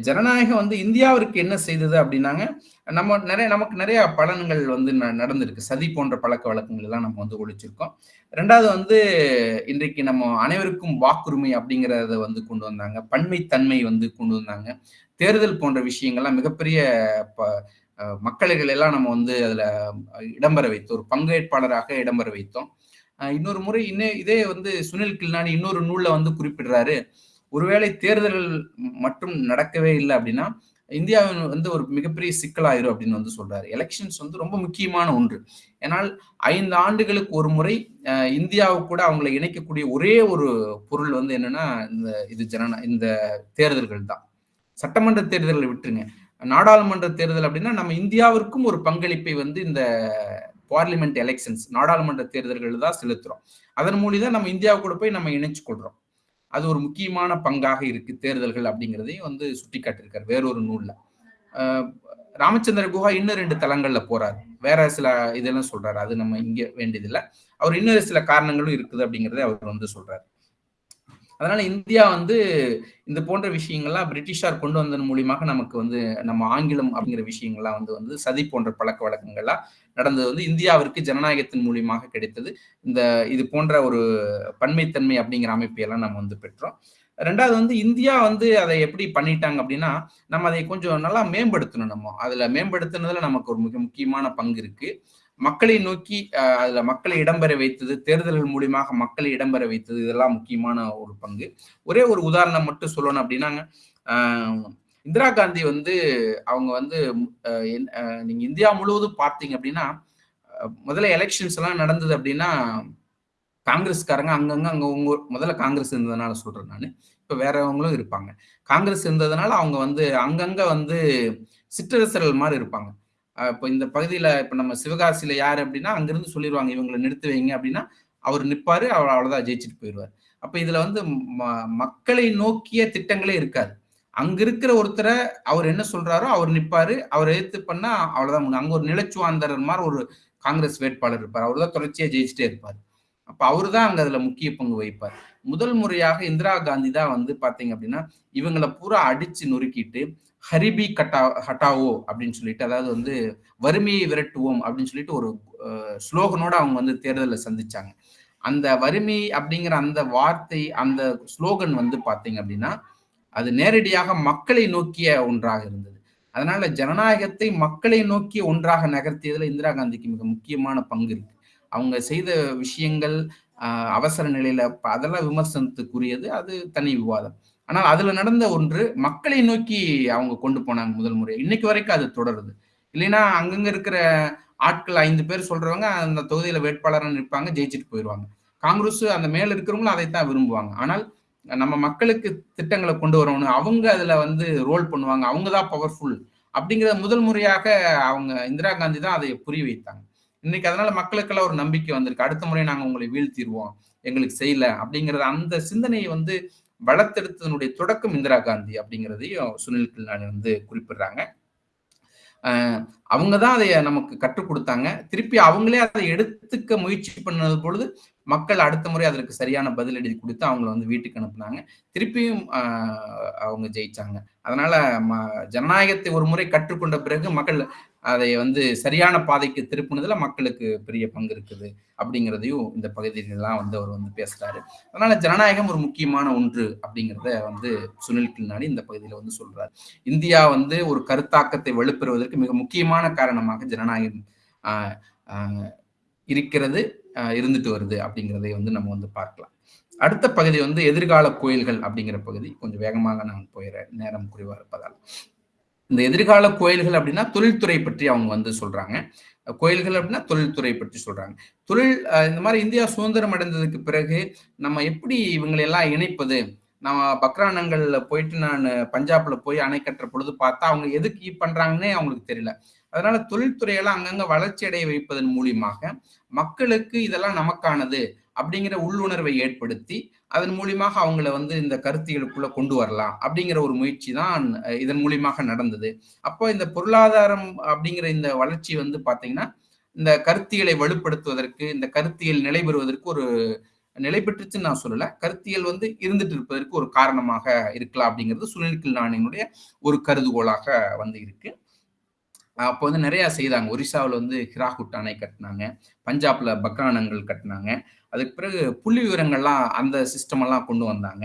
ஜனநாயகம் வந்து இந்தியாவிற்கு என்ன செய்தது அப்படின்னாங்க நம்ம நிறைய நமக்கு நிறைய பலன்கள் வந்து ந- நடந்திருக்கு. சதி போன்ற பழக்க வழக்கங்கள் எல்லாம் நம்ம வந்து ஒழிச்சிருக்கோம். ரெண்டாவது வந்து இன்றைக்கு நம்ம அனைவருக்கும் வாக்குரிமை அப்படிங்கிறத வந்து கொண்டு வந்தாங்க. பன்மைத்தன்மை வந்து கொண்டு வந்தாங்க. தேர்தல் போன்ற விஷயங்கள்லாம் மிகப்பெரிய ப- மக்கள்கள் எல்லாம் நம்ம வந்து அதுல இடம்பெற வைத்தோம். ஒரு பங்கேற்பாளராக இடம்பெற வைத்தோம். இன்னொரு முறை இன்னே இதே வந்து சுனில் கில்னானி இன்னொரு நூல்ல வந்து குறிப்பிடுறாரு. ஒருவேளை தேர்தல்கள் மட்டும் நடக்கவே இல்லை அப்படின்னா இந்தியாவின் வந்து ஒரு மிகப்பெரிய சிக்கலாயிரும் அப்படின்னு வந்து சொல்றாரு. எலெக்ஷன்ஸ் வந்து ரொம்ப முக்கியமான ஒன்று. ஏன்னால் ஐந்து ஆண்டுகளுக்கு ஒரு முறை இந்தியாவை இந்தியாவுக்கு கூட அவங்களை இணைக்கக்கூடிய ஒரே ஒரு பொருள் வந்து என்னன்னா இந்த இது ஜனநா இந்த தேர்தல்கள் தான். சட்டமன்ற தேர்தல்களை விட்டுருங்க. நாடாளுமன்ற தேர்தல் அப்படின்னா நம்ம இந்தியாவிற்கும் ஒரு பங்களிப்பை வந்து இந்த பார்லிமெண்ட் எலெக்ஷன்ஸ் நாடாளுமன்ற தேர்தல்கள் தான் செலுத்துறோம். அதன் மூலியம் நம்ம இந்தியா கூட போய் நம்ம இணைச்சு கொள்றோம் அது ஒரு முக்கியமான பங்காக இருக்கு தேர்தல்கள் அப்படிங்கிறதையும் வந்து சுட்டி காட்டியிருக்காரு வேறொரு நூல்ல. ராமச்சந்திர குஹா இன்னும் ரெண்டு தளங்கள்ல போறாரு. வேற சில இதெல்லாம் சொல்றாரு. அது நம்ம இங்க வேண்டியதில்லை. அவர் இன்னொரு சில காரணங்களும் இருக்குது அப்படிங்கறதை அவர் வந்து சொல்றாரு. அதனால இந்தியா வந்து இந்த போன்ற விஷயங்கள்லாம் பிரிட்டிஷார் கொண்டு வந்ததன் மூலியமாக நமக்கு வந்து நம்ம ஆங்கிலம் அப்படிங்கிற விஷயங்கள்லாம் வந்து வந்து சதி போன்ற பழக்க வழக்கங்கள்லாம் நடந்தது வந்து இந்தியாவிற்கு ஜனநாயகத்தின் மூலியமாக கிடைத்தது. இந்த இது போன்ற ஒரு பன்மைத்தன்மை அப்படிங்கிற அமைப்பையெல்லாம் நம்ம வந்து பெற்றோம். ரெண்டாவது வந்து இந்தியா வந்து அதை எப்படி பண்ணிட்டாங்க அப்படின்னா நம்ம அதை கொஞ்சம் நல்லா மேம்படுத்தணும் நம்ம. அதுல மேம்படுத்தினதுல நமக்கு ஒரு மிக முக்கியமான பங்கு இருக்கு. மக்களை நோக்கி அதுல மக்களை இடம்பெற வைத்தது தேர்தல்கள் மூலியமாக மக்களை இடம்பெற வைத்தது இதெல்லாம் முக்கியமான ஒரு பங்கு. ஒரே ஒரு உதாரணம் மட்டும் சொல்லணும் அப்படின்னாங்க இந்திரா காந்தி வந்து அவங்க வந்து நீங்க இந்தியா முழுவதும் பார்த்தீங்க அப்படின்னா முதல்ல எலெக்ஷன்ஸ் எல்லாம் நடந்தது அப்படின்னா காங்கிரஸ்காரங்க அங்கங்க அங்க உங்க முதல்ல காங்கிரஸ் இருந்ததுனால சொல்றேன் நான். இப்ப வேறவங்களும் இருப்பாங்க. காங்கிரஸ் இருந்ததுனால அவங்க வந்து அங்கங்க வந்து சிற்றரசர்கள் மாதிரி இருப்பாங்க. இப்போ இந்த பகுதியில் இப்போ நம்ம சிவகாசியில் யார் அப்படின்னா அங்கேருந்து சொல்லிடுவாங்க இவங்களை நிறுத்து வைங்க அப்படின்னா அவர் நிற்பார் அவர் அவ்வளோதான் ஜெயிச்சுட்டு போயிடுவார். அப்போ இதில் வந்து ம- மக்களை நோக்கிய திட்டங்களே இருக்காது. அங்க இருக்கிற ஒருத்தரை அவர் என்ன சொல்றாரோ அவர் நிற்பாரு அவர் எதிர்த்து பண்ணா அவ்வளவுதான் முடியும். அங்க ஒரு நிலச்சுவாந்தரர் மாதிரி ஒரு காங்கிரஸ் வேட்பாளர் இருப்பார். அவர் தான் தொடர்ச்சியா ஜெயிச்சுட்டே இருப்பார். அப்ப அவரு தான் அங்க அதுல முக்கிய பங்கு வகிப்பார். முதல் முறையாக இந்திரா காந்தி தான் வந்து பாத்தீங்க அப்படின்னா இவங்களை பூரா அடிச்சு நொறுக்கிட்டு ஹரிபி கட்டா ஹட்டாவோ அப்படின்னு சொல்லிட்டு அதாவது வந்து வறுமையை விரட்டுவோம் அப்படின்னு சொல்லிட்டு ஒரு ஸ்லோகனோட அவங்க வந்து தேர்தலில் சந்திச்சாங்க. அந்த வறுமை அப்படிங்கிற அந்த வார்த்தை அந்த ஸ்லோகன் வந்து பார்த்தீங்க அப்படின்னா அது நேரடியாக மக்களை நோக்கிய ஒன்றாக இருந்தது. அதனால ஜனநாயகத்தை மக்களை நோக்கிய ஒன்றாக நகர்த்தியதுல இந்திரா காந்திக்கு மிக முக்கியமான பங்கு இருக்கு. அவங்க செய்த விஷயங்கள் அவசர நிலையில அதெல்லாம் விமர்சனத்துக்குரியது அது தனி விவாதம். ஆனால் அதுல நடந்த ஒன்று மக்களை நோக்கி அவங்க கொண்டு போனாங்க முதல் முறை. இன்னைக்கு வரைக்கும் அது தொடருது. இல்லைன்னா அங்கங்க இருக்கிற ஆட்கள் ஐந்து பேர் சொல்றவங்க அந்த தொகுதியில வேட்பாளராக நிற்பாங்க ஜெயிச்சுட்டு போயிடுவாங்க. காங்கிரஸ் அந்த மேல இருக்கிறவங்களும் அதைத்தான் விரும்புவாங்க. ஆனால் நம்ம மக்களுக்கு திட்டங்களை கொண்டு வரணும். அவங்க அதுல வந்து ரோல் பண்ணுவாங்க. அவங்க தான் பவர்ஃபுல் அப்படிங்கிற முதல் முறையாக அவங்க இந்திரா காந்தி தான் அதை புரிய வைத்தாங்க. இன்னைக்கு அதனால மக்களுக்கெல்லாம் ஒரு நம்பிக்கை வந்திருக்கு. அடுத்த முறை நாங்க உங்களை வீழ்த்திடுவோம். எங்களுக்கு செய்யல அப்படிங்கறது அந்த சிந்தனையை வந்து வளர்த்தெடுத்ததனுடைய தொடக்கம் இந்திரா காந்தி அப்படிங்கிறதையும் சுனில் கில்னானி வந்து குறிப்பிடுறாங்க. அவங்க தான் அதை நமக்கு கற்றுக் கொடுத்தாங்க. திருப்பி அவங்களே அதை எடுத்துக்க முயற்சி பண்ணது பொழுது மக்கள் அடுத்த முறை அதற்கு சரியான பதிலடி கொடுத்து அவங்கள வந்து வீட்டுக்கு அனுப்புனாங்க. திருப்பியும் அவங்க ஜெயிச்சாங்க. அதனால ம- ஜனநாயகத்தை ஒரு முறை கற்றுக்கொண்ட பிறகு மக்கள் அதை வந்து சரியான பாதைக்கு திருப்புனதுல மக்களுக்கு பெரிய பங்கு இருக்குது அப்படிங்கிறதையும் இந்த பகுதியிலலாம் வந்து அவர் வந்து பேசுறாரு. அதனால ஜனநாயகம் ஒரு முக்கியமான ஒன்று அப்படிங்கிறத வந்து சுனில் கில்னாடி இந்த பகுதியில வந்து சொல்றாரு. இந்தியா வந்து ஒரு கருத்தாக்கத்தை வலுப்பெறுவதற்கு மிக முக்கியமான காரணமாக ஜனநாயகம் இருக்கிறது இருந்துட்டு வருது அப்படிங்கிறதை வந்து நம்ம வந்து பார்க்கலாம். அடுத்த பகுதி வந்து எதிர்கால கோயில்கள் அப்படிங்கிற பகுதி கொஞ்சம் வேகமாக நான் போயிடுறேன். நேரம் குறைவாக இருப்பதால். இந்த எதிர்கால கோயில்கள் அப்படின்னா தொழில்துறை பற்றி அவங்க வந்து சொல்றாங்க. கோயில்கள் அப்படின்னா தொழில்துறை பற்றி சொல்றாங்க. தொழில் இந்த மாதிரி இந்தியா சுதந்திரம் அடைந்ததுக்கு பிறகு நம்ம எப்படி இவங்களை எல்லாம் இணைப்பது? நம்ம பக்ரானங்கள்ல போயிட்டு நான் பஞ்சாப்ல போய் அணை கட்டுற பொழுது பார்த்தா அவங்க எதுக்கு பண்றாங்கன்னே அவங்களுக்கு தெரியல. அதனால தொழில்துறையெல்லாம் அங்கங்க வளர்ச்சி அடைய வைப்பதன் மூலியமாக மக்களுக்கு இதெல்லாம் நமக்கானது. அப்படிங்கிற உள்ளுணர்வை ஏற்படுத்தி அதன் மூலியமாக அவங்கள வந்து இந்த கருத்துகளுக்குள்ள கொண்டு வரலாம் அப்படிங்கிற ஒரு முயற்சி தான் இதன் மூலியமாக நடந்தது. அப்போ இந்த பொருளாதாரம் அப்படிங்கிற இந்த வளர்ச்சி வந்து பாத்தீங்கன்னா இந்த கருத்தியலை வலுப்படுத்துவதற்கு இந்த கருத்தியல் நிலை பெறுவதற்கு ஒரு நிலை பெற்றுச்சுன்னு நான் சொல்லல கருத்தியல் வந்து இருந்துட்டு இருப்பதற்கு ஒரு காரணமாக இருக்கலாம் அப்படிங்கிறது சுனில்கில் நாணினுடைய ஒரு கருதுகோளாக வந்து இருக்கு. அப்போ வந்து நிறைய செய்தாங்க. ஒரிசாவில் வந்து ஹிராகுட் அணை கட்டினாங்க பஞ்சாப்ல பக்ரானங்கள் கட்டினாங்க அதுக்கு பிறகு புள்ளி விவரங்கள்லாம் அந்த சிஸ்டம் எல்லாம் கொண்டு வந்தாங்க.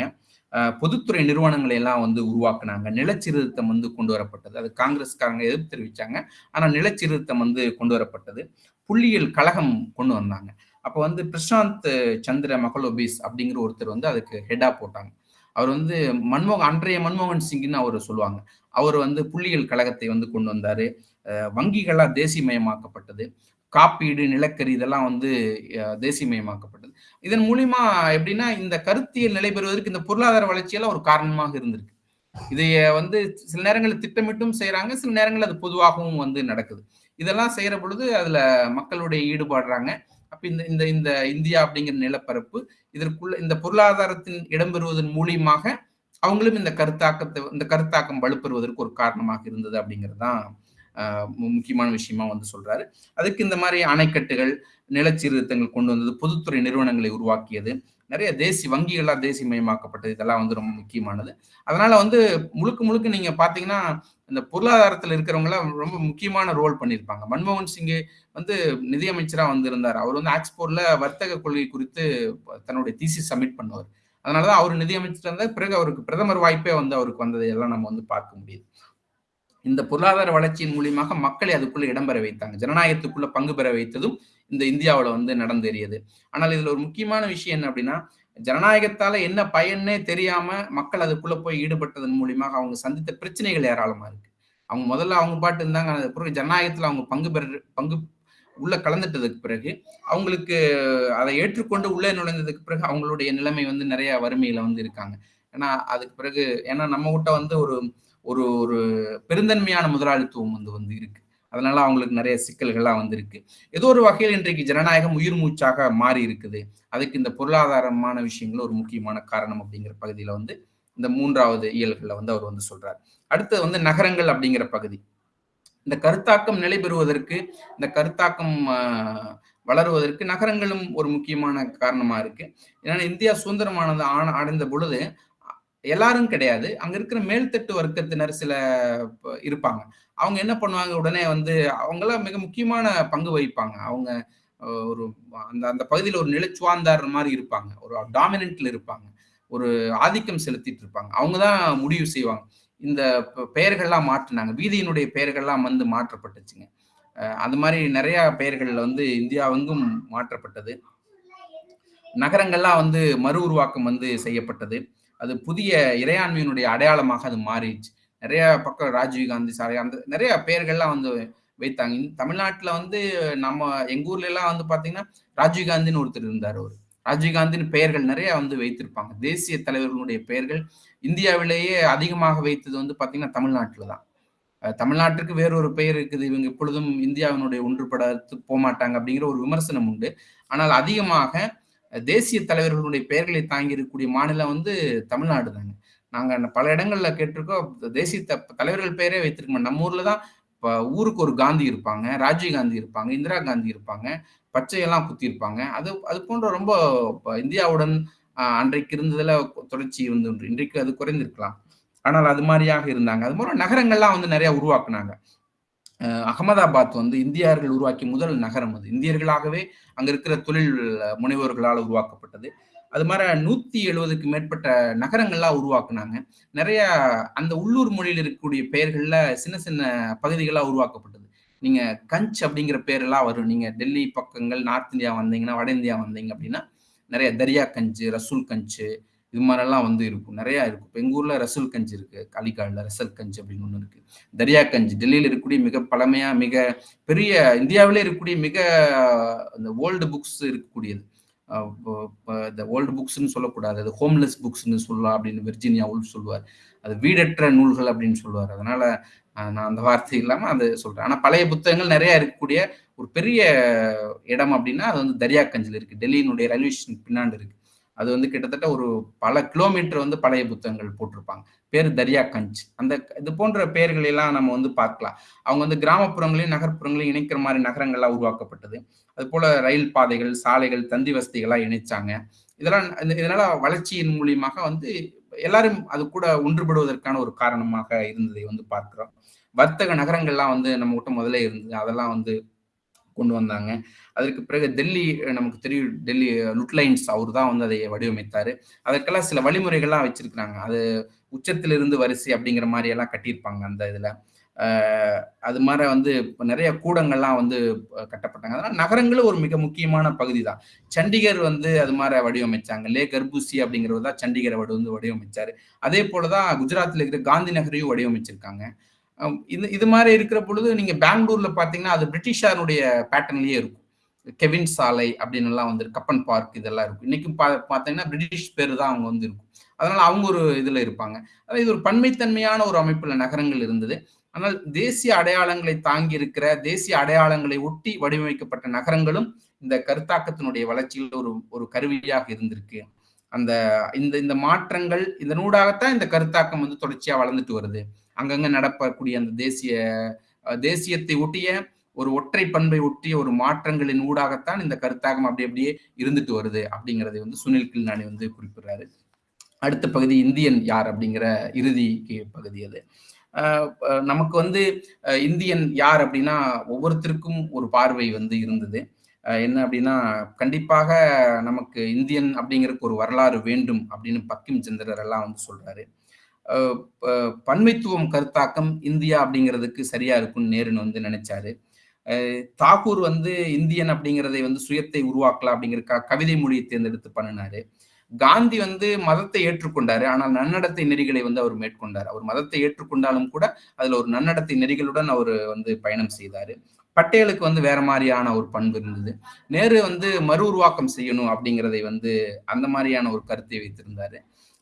பொதுத்துறை நிறுவனங்களை எல்லாம் வந்து உருவாக்குனாங்க. நிலச்சீர்திருத்தம் வந்து கொண்டு வரப்பட்டது. அது காங்கிரஸ்காரங்க எதிர்ப்பு தெரிவிச்சாங்க. ஆனா நிலச்சீர்திருத்தம் வந்து கொண்டு வரப்பட்டது. புள்ளியியல் கழகம் கொண்டு வந்தாங்க. அப்போ வந்து பிரசாந்த் சந்திர மகளோபிஸ் அப்படிங்கிற ஒருத்தர் வந்து அதுக்கு ஹெடாக போட்டாங்க. அவர் வந்து மன்மோகன் அன்றைய மன்மோகன் சிங்னு அவர் சொல்லுவாங்க. அவர் வந்து புள்ளியியல் கழகத்தை வந்து கொண்டு வந்தாரு. வங்கிகளா தேசியமயமாக்கப்பட்டது. காப்பீடு நிலக்கரி இதெல்லாம் வந்து தேசியமயமாக்கப்பட்டது. இதன் மூலியமா எப்படின்னா இந்த கருத்தியல் நிலை பெறுவதற்கு இந்த பொருளாதார வளர்ச்சியெல்லாம் ஒரு காரணமாக இருந்திருக்கு. இதைய வந்து சில நேரங்களில் திட்டமிட்டும் செய்யறாங்க சில நேரங்களில் அது பொதுவாகவும் வந்து நடக்குது. இதெல்லாம் செய்யற பொழுது அதுல மக்களுடைய ஈடுபாடுறாங்க. அப்ப இந்த இந்த இந்த இந்தியா அப்படிங்கிற நிலப்பரப்பு இதற்குள்ள இந்த பொருளாதாரத்தின் இடம்பெறுவதன் மூலியமாக அவங்களும் இந்த கருத்தாக்கத்தை இந்த கருத்தாக்கம் வலுப்பெறுவதற்கு ஒரு காரணமாக இருந்தது அப்படிங்கிறது தான் முக்கியமான விஷயமா வந்து சொல்றாரு. அதுக்கு இந்த மாதிரி அணைக்கட்டுகள் நிலச்சீர்திருத்தங்கள் கொண்டு வந்தது பொதுத்துறை நிறுவனங்களை உருவாக்கியது நிறைய தேசிய வங்கிகளெலாம் தேசிய மயமாக்கப்பட்டது இதெல்லாம் வந்து ரொம்ப முக்கியமானது. அதனால வந்து முழுக்க முழுக்க நீங்க பாத்தீங்கன்னா இந்த பொருளாதாரத்துல இருக்கிறவங்களாம் ரொம்ப முக்கியமான ரோல் பண்ணியிருப்பாங்க. மன்மோகன் சிங் வந்து நிதியமைச்சரா வந்து இருந்தார் அவர் வந்து ஆக்ஸ்போர்ட்ல வர்த்தக கொள்கை குறித்து தன்னுடைய தீசி சப்மிட் பண்ணுவார். அதனாலதான் அவர் நிதியமைச்சர் இருந்தார் பிறகு அவருக்கு பிரதமர் வாய்ப்பே வந்து அவருக்கு வந்ததை எல்லாம் நம்ம வந்து பார்க்க முடியுது. இந்த பொருளாதார வளர்ச்சியின் மூலியமாக மக்களை அதுக்குள்ள இடம்பெற வைத்தாங்க. ஜனநாயகத்துக்குள்ள பங்கு பெற வைத்ததும் இந்த இந்தியாவில் வந்து நடந்தேறியது. ஆனால் இதுல ஒரு முக்கியமான விஷயம் என்ன அப்படின்னா ஜனநாயகத்தால என்ன பயன்னே தெரியாம மக்கள் அதுக்குள்ள போய் ஈடுபட்டதன் மூலியமாக அவங்க சந்தித்த பிரச்சனைகள் ஏராளமா இருக்கு. அவங்க முதல்ல அவங்க பாட்டு இருந்தாங்க பிறகு ஜனநாயகத்துல அவங்க பங்கு பெற பங்கு உள்ள கலந்துட்டதுக்கு பிறகு அவங்களுக்கு அதை ஏற்றுக்கொண்டு உள்ளே நுழைந்ததுக்கு பிறகு அவங்களுடைய நிலைமை வந்து நிறைய வறுமையில வந்து இருக்காங்க. ஏன்னா அதுக்கு பிறகு ஏன்னா நம்ம கிட்ட வந்து ஒரு ஒரு ஒரு பெருந்தன்மையான முதலாளித்துவம் வந்து வந்து இருக்கு. அதனால அவங்களுக்கு நிறைய சிக்கல்கள்லாம் வந்திருக்கு. ஏதோ ஒரு வகையில் இன்றைக்கு ஜனநாயகம் உயிர் மூச்சாக மாறி இருக்குது. அதுக்கு இந்த பொருளாதாரமான விஷயங்கள் ஒரு முக்கியமான காரணம் அப்படிங்கிற பகுதியில வந்து இந்த மூன்றாவது இயல்களை வந்து அவர் வந்து சொல்றார். அடுத்தது வந்து நகரங்கள் அப்படிங்கிற பகுதி. இந்த கருத்தாக்கம் நிலை பெறுவதற்கு இந்த கருத்தாக்கம் வளருவதற்கு நகரங்களும் ஒரு முக்கியமான காரணமா இருக்கு. ஏன்னா இந்தியா சுதந்திரமானது ஆன அடைந்த பொழுது எல்லாரும் கிடையாது. அங்க இருக்கிற மேல்தட்டு வர்க்கத்தினர் சில இருப்பாங்க. அவங்க என்ன பண்ணுவாங்க? உடனே வந்து அவங்களாம் மிக முக்கியமான பங்கு வகிப்பாங்க. அவங்க ஒரு அந்த அந்த பகுதியில் ஒரு நிலச்சுவாந்தார் மாதிரி இருப்பாங்க. ஒரு டாமினன்ட்ல இருப்பாங்க. ஒரு ஆதிக்கம் செலுத்திட்டு இருப்பாங்க. அவங்க தான் முடிவு செய்வாங்க. இந்த பெயர்கள்லாம் மாற்றினாங்க. வீதியினுடைய பெயர்கள்லாம் வந்து மாற்றப்பட்டுச்சுங்க. அது மாதிரி நிறைய பெயர்கள் வந்து இந்தியாவெங்கும் மாற்றப்பட்டது. நகரங்கள்லாம் வந்து மறு உருவாக்கம் வந்து செய்யப்பட்டது. அது புதிய இறையாண்மையினுடைய அடையாளமாக அது மாறிடுச்சு. நிறைய பக்கம் ராஜீவ்காந்தி சாலை அந்த நிறைய பெயர்கள்லாம் வந்து வைத்தாங்க. தமிழ்நாட்டில் வந்து நம்ம எங்கள் ஊர்ல எல்லாம் வந்து பார்த்தீங்கன்னா ராஜீவ்காந்தின்னு ஒருத்தர் இருந்தார் அவர். ராஜீவ்காந்தின் பெயர்கள் நிறைய வந்து வைத்திருப்பாங்க. தேசிய தலைவர்களுடைய பெயர்கள் இந்தியாவிலேயே அதிகமாக வைத்தது வந்து பார்த்தீங்கன்னா தமிழ்நாட்டில் தான். தமிழ்நாட்டிற்கு வேறொரு பெயர் இருக்குது. இவங்க எப்பொழுதும் இந்தியாவினுடைய ஒன்றுபடத்து போகமாட்டாங்க அப்படிங்கிற ஒரு விமர்சனம் உண்டு. ஆனால் அதிகமாக தேசிய தலைவர்களுடைய பெயர்களை தாங்கி இருக்கக்கூடிய மாநிலம் வந்து தமிழ்நாடு தாங்க நாங்கள் பல இடங்களில் கேட்டிருக்கோம். தேசிய தலைவர்கள் பெயரே வைத்திருக்கோம் நம்ம ஊரில் தான் இப்போ ஊருக்கு ஒரு காந்தி இருப்பாங்க ராஜீவ் காந்தி இருப்பாங்க இந்திரா காந்தி இருப்பாங்க பச்சையெல்லாம் குத்தி இருப்பாங்க அது அது போன்ற ரொம்ப இந்தியாவுடன் அன்றைக்கு இருந்ததில் தொடர்ச்சி வந்து இன்றைக்கு அது குறைந்திருக்கலாம். ஆனால் அது மாதிரியாக இருந்தாங்க. அது மாதிரி நகரங்கள்லாம் வந்து நிறையா உருவாக்குனாங்க. அகமதாபாத் வந்து இந்தியர்கள் உருவாக்கிய முதல் நகரம் அது. இந்தியர்களாகவே அங்க இருக்கிற தொழில் முனைவோர்களால் உருவாக்கப்பட்டது. அது மாதிரி நூத்தி எழுபதுக்கு மேற்பட்ட நகரங்கள்லாம் உருவாக்குனாங்க. நிறைய அந்த உள்ளூர் மொழியில் இருக்கக்கூடிய பெயர்கள்ல சின்ன சின்ன பகுதிகளாக உருவாக்கப்பட்டது. நீங்க கஞ்ச் அப்படிங்கிற பேரெல்லாம் வரும். நீங்க டெல்லி பக்கங்கள் நார்த் இந்தியா வந்தீங்கன்னா வட இந்தியா வந்தீங்க அப்படின்னா நிறைய தரியா கஞ்சு ரசூல் கஞ்சு இது மாதிரிலாம் வந்து இருக்கும். நிறையா இருக்கும். இப்போ எங்கள் ஊரில் ரசூல் கஞ்சி இருக்குது காலிகாடில் ரசல் கஞ்சி அப்படின்னு ஒன்று இருக்குது தரியா கஞ்சி. டெல்லியில் இருக்கக்கூடிய மிக பழமையாக மிக பெரிய இந்தியாவிலே இருக்கக்கூடிய மிக அந்த ஓல்டு புக்ஸ் இருக்கக்கூடியது. இந்த ஓல்டு புக்ஸ்ன்னு சொல்லக்கூடாது. அது ஹோம்லெஸ் புக்ஸ்ன்னு சொல்லலாம் அப்படின்னு வெர்ஜினியா உல்ஃப் சொல்லுவார். அது வீடற்ற நூல்கள் அப்படின்னு சொல்லுவார். அதனால நான் அந்த வார்த்தை இல்லாமல் அது சொல்கிறேன் ஆனால் பழைய புத்தகங்கள் நிறையா இருக்கக்கூடிய ஒரு பெரிய இடம் அப்படின்னா அது வந்து தரியாக்கஞ்சில் இருக்குது டெல்லியினுடைய ரயில்வே ஸ்டேஷன் பின்னாண்டு இருக்குது அது வந்து கிட்டத்தட்ட ஒரு பல கிலோமீட்டர் வந்து பழைய புத்தகங்கள் போட்டிருப்பாங்க. பேர் தரியா கஞ்ச் அந்த இது போன்ற பெயர்கள் எல்லாம் நம்ம வந்து பார்க்கலாம். அவங்க வந்து கிராமப்புறங்களையும் நகர்ப்புறங்களையும் இணைக்கிற மாதிரி நகரங்கள்லாம் உருவாக்கப்பட்டது. அது போல ரயில் பாதைகள் சாலைகள் தந்தி வசதிகளா இணைச்சாங்க. இதெல்லாம் இதனால வளர்ச்சியின் மூலியமாக வந்து எல்லாரும் அது கூட ஒன்றுபடுவதற்கான ஒரு காரணமாக இருந்ததை வந்து பார்க்கிறோம். வர்த்தக நகரங்கள்லாம் வந்து நம்ம கிட்ட முதல்ல இருந்தது. அதெல்லாம் வந்து கொண்டு வந்தாங்க. அதற்கு பிறகு டெல்லி நமக்கு தெரியும் டெல்லி லுட்லைன்ஸ் அவர் தான் வந்து அதை வடிவமைத்தாரு. அதற்கெல்லாம் சில வழிமுறைகள்லாம் வச்சிருக்கிறாங்க. அது உச்சத்திலிருந்து வரிசை அப்படிங்கிற மாதிரி எல்லாம் கட்டியிருப்பாங்க அந்த இதுல. அது மாதிரி வந்து நிறைய கூடங்கள்லாம் வந்து கட்டப்பட்டாங்க. அதனால நகரங்களும் ஒரு மிக முக்கியமான பகுதி தான் சண்டிகர் வந்து அது மாதிரி வடிவமைச்சாங்க. லே கர்பூசி அப்படிங்கிறது தான் சண்டிகரை வந்து வடிவமைச்சாரு. அதே போலதான் குஜராத்தில் இருக்கிற காந்தி நகரையும் வடிவமைச்சிருக்காங்க. இது இது மாதிரி இருக்கிற பொழுது நீங்க பெங்களூர்ல பாத்தீங்கன்னா அது பிரிட்டிஷாருடைய பேட்டர்ன்லயே இருக்கும். கெவின் சாலை அப்படின்னு எல்லாம் வந்து கப்பன் பார்க் இதெல்லாம் இருக்கும். இன்னைக்கும் பா பார்த்தீங்கன்னா பிரிட்டிஷ் பேர் தான் அவங்க வந்து இருக்கும். அதனால அவங்க ஒரு இதுல இருப்பாங்க. அதாவது இது ஒரு பன்மைத்தன்மையான ஒரு அமைப்புல நகரங்கள் இருந்தது. ஆனால் தேசிய அடையாளங்களை தாங்கி இருக்கிற தேசிய அடையாளங்களை ஒட்டி வடிவமைக்கப்பட்ட நகரங்களும் இந்த கருத்தாக்கத்தினுடைய வளர்ச்சியில் ஒரு ஒரு கருவியாக இருந்திருக்கு. அந்த இந்த இந்த மாற்றங்கள் இதனூடாகத்தான் இந்த கருத்தாக்கம் வந்து தொடர்ச்சியா வளர்ந்துட்டு வருது. அங்கங்க நடப்பக்கூடிய அந்த தேசிய தேசியத்தை ஒட்டிய ஒரு ஒற்றை பண்பை ஒட்டிய ஒரு மாற்றங்களின் ஊடாகத்தான் இந்த கருத்தாகம் அப்படி அப்படியே இருந்துட்டு வருது அப்படிங்கிறதை வந்து சுனில் கில்னானி வந்து குறிப்பிடுறாரு. அடுத்த பகுதி இந்தியன் யார் அப்படிங்கிற இறுதி பகுதி அது. நமக்கு வந்து இந்தியன் யார் அப்படின்னா ஒவ்வொருத்தருக்கும் ஒரு பார்வை வந்து இருந்தது. என்ன அப்படின்னா கண்டிப்பாக நமக்கு இந்தியன் அப்படிங்கிறதுக்கு ஒரு வரலாறு வேண்டும் அப்படின்னு பக்கிம் சந்திரர் எல்லாம் வந்து சொல்றாரு. பன்மைத்துவம் கருத்தாக்கம் இந்தியா அப்படிங்கிறதுக்கு சரியா இருக்கும்னு நேருன்னு வந்து நினைச்சாரு. தாகூர் வந்து இந்தியன் அப்படிங்கிறதை வந்து சுயத்தை உருவாக்கலாம் அப்படிங்கிற கவிதை மொழியை தேர்ந்தெடுத்து பண்ணினாரு. காந்தி வந்து மதத்தை ஏற்றுக்கொண்டாரு. ஆனால் நன்னடத்தை நெறிகளை வந்து அவர் மேற்கொண்டார். அவர் மதத்தை ஏற்றுக்கொண்டாலும் கூட அதுல ஒரு நன்னடத்தை நெறிகளுடன் அவர் வந்து பயணம் செய்தாரு. பட்டேலுக்கு வந்து வேற மாதிரியான ஒரு பண்பு இருந்தது. நேரு வந்து மறு உருவாக்கம் செய்யணும் அப்படிங்கிறதை வந்து அந்த மாதிரியான ஒரு கருத்தை வைத்திருந்தாரு.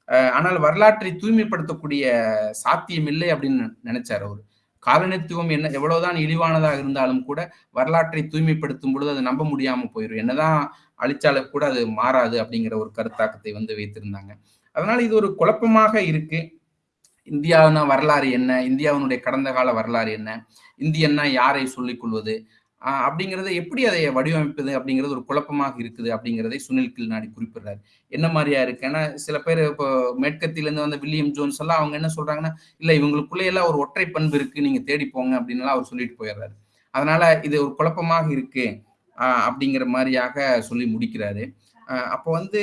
ஆனால் வரலாற்றை தூய்மைப்படுத்தக்கூடிய சாத்தியம் இல்லை அப்படின்னு நினைச்சார் அவர். காலனித்துவம் என்ன எவ்வளவுதான் இழிவானதாக இருந்தாலும் கூட வரலாற்றை தூய்மைப்படுத்தும் பொழுது அது நம்ப முடியாம போயிடும் என்னதான் அழிச்சாலும் கூட அது மாறாது அப்படிங்கிற ஒரு கருத்தாக்கத்தை வந்து வைத்திருந்தாங்க. அதனால இது ஒரு குழப்பமாக இருக்கு. இந்தியாவின வரலாறு என்ன? இந்தியாவினுடைய கடந்த கால வரலாறு என்ன? இந்தியன்னா யாரை சொல்லிக் கொள்வது? அப்படிங்கிறத எப்படி அதை வடிவமைப்பது அப்படிங்கிறது ஒரு குழப்பமாக இருக்குது அப்படிங்கிறதை சுனில் கில்நாடி குறிப்பிடுறாரு. என்ன மாதிரியா இருக்கு? ஏன்னா சில பேர் இப்போ மேற்கத்திலேருந்து வந்த வில்லியம் ஜோன்ஸ் எல்லாம் அவங்க என்ன சொல்றாங்கன்னா இல்ல இவங்களுக்குள்ளே எல்லாம் ஒரு ஒற்றை பண்பு இருக்கு நீங்க தேடி போங்க அப்படின்னு அவர் சொல்லிட்டு போயிடுறாரு. அதனால இது ஒரு குழப்பமாக இருக்கு அப்படிங்கிற மாதிரியாக சொல்லி முடிக்கிறாரு. அப்போ வந்து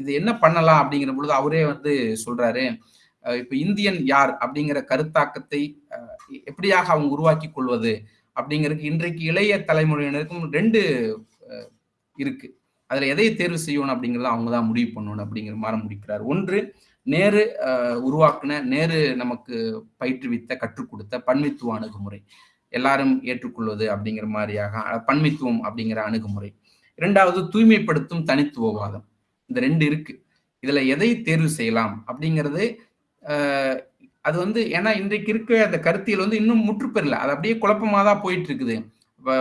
இது என்ன பண்ணலாம் அப்படிங்கிற பொழுது அவரே வந்து சொல்றாரு இப்போ இந்தியன் யார்? அப்படிங்கிற கருத்தாக்கத்தை எப்படியாக அவங்க உருவாக்கி கொள்வது? அப்படிங்கிறதுக்கு இன்றைக்கு இளைய தலைமுறையினருக்கும் ரெண்டு இருக்கு. அதில் எதை தேர்வு செய்யணும் அப்படிங்கிறத அவங்க தான் முடிவு பண்ணணும் அப்படிங்கிற மாதிரி முடிக்கிறார். ஒன்று நேரு உருவாக்குன நேரு நமக்கு பயிற்றுவித்த கற்றுக் கொடுத்த பன்மித்துவ அணுகுமுறை. எல்லாரும் ஏற்றுக்கொள்வது அப்படிங்கிற மாதிரியாக பன்மித்துவம் அப்படிங்கிற அணுகுமுறை. இரண்டாவது தூய்மைப்படுத்தும் தனித்துவவாதம். இந்த ரெண்டு இருக்கு. இதுல எதை தேர்வு செய்யலாம் அப்படிங்கிறது அது வந்து ஏன்னா இன்றைக்கு இருக்க அந்த கருத்தியல் வந்து இன்னும் முற்றுப்பெறல. அது அப்படியே குழப்பமாக தான் போயிட்டு இருக்குது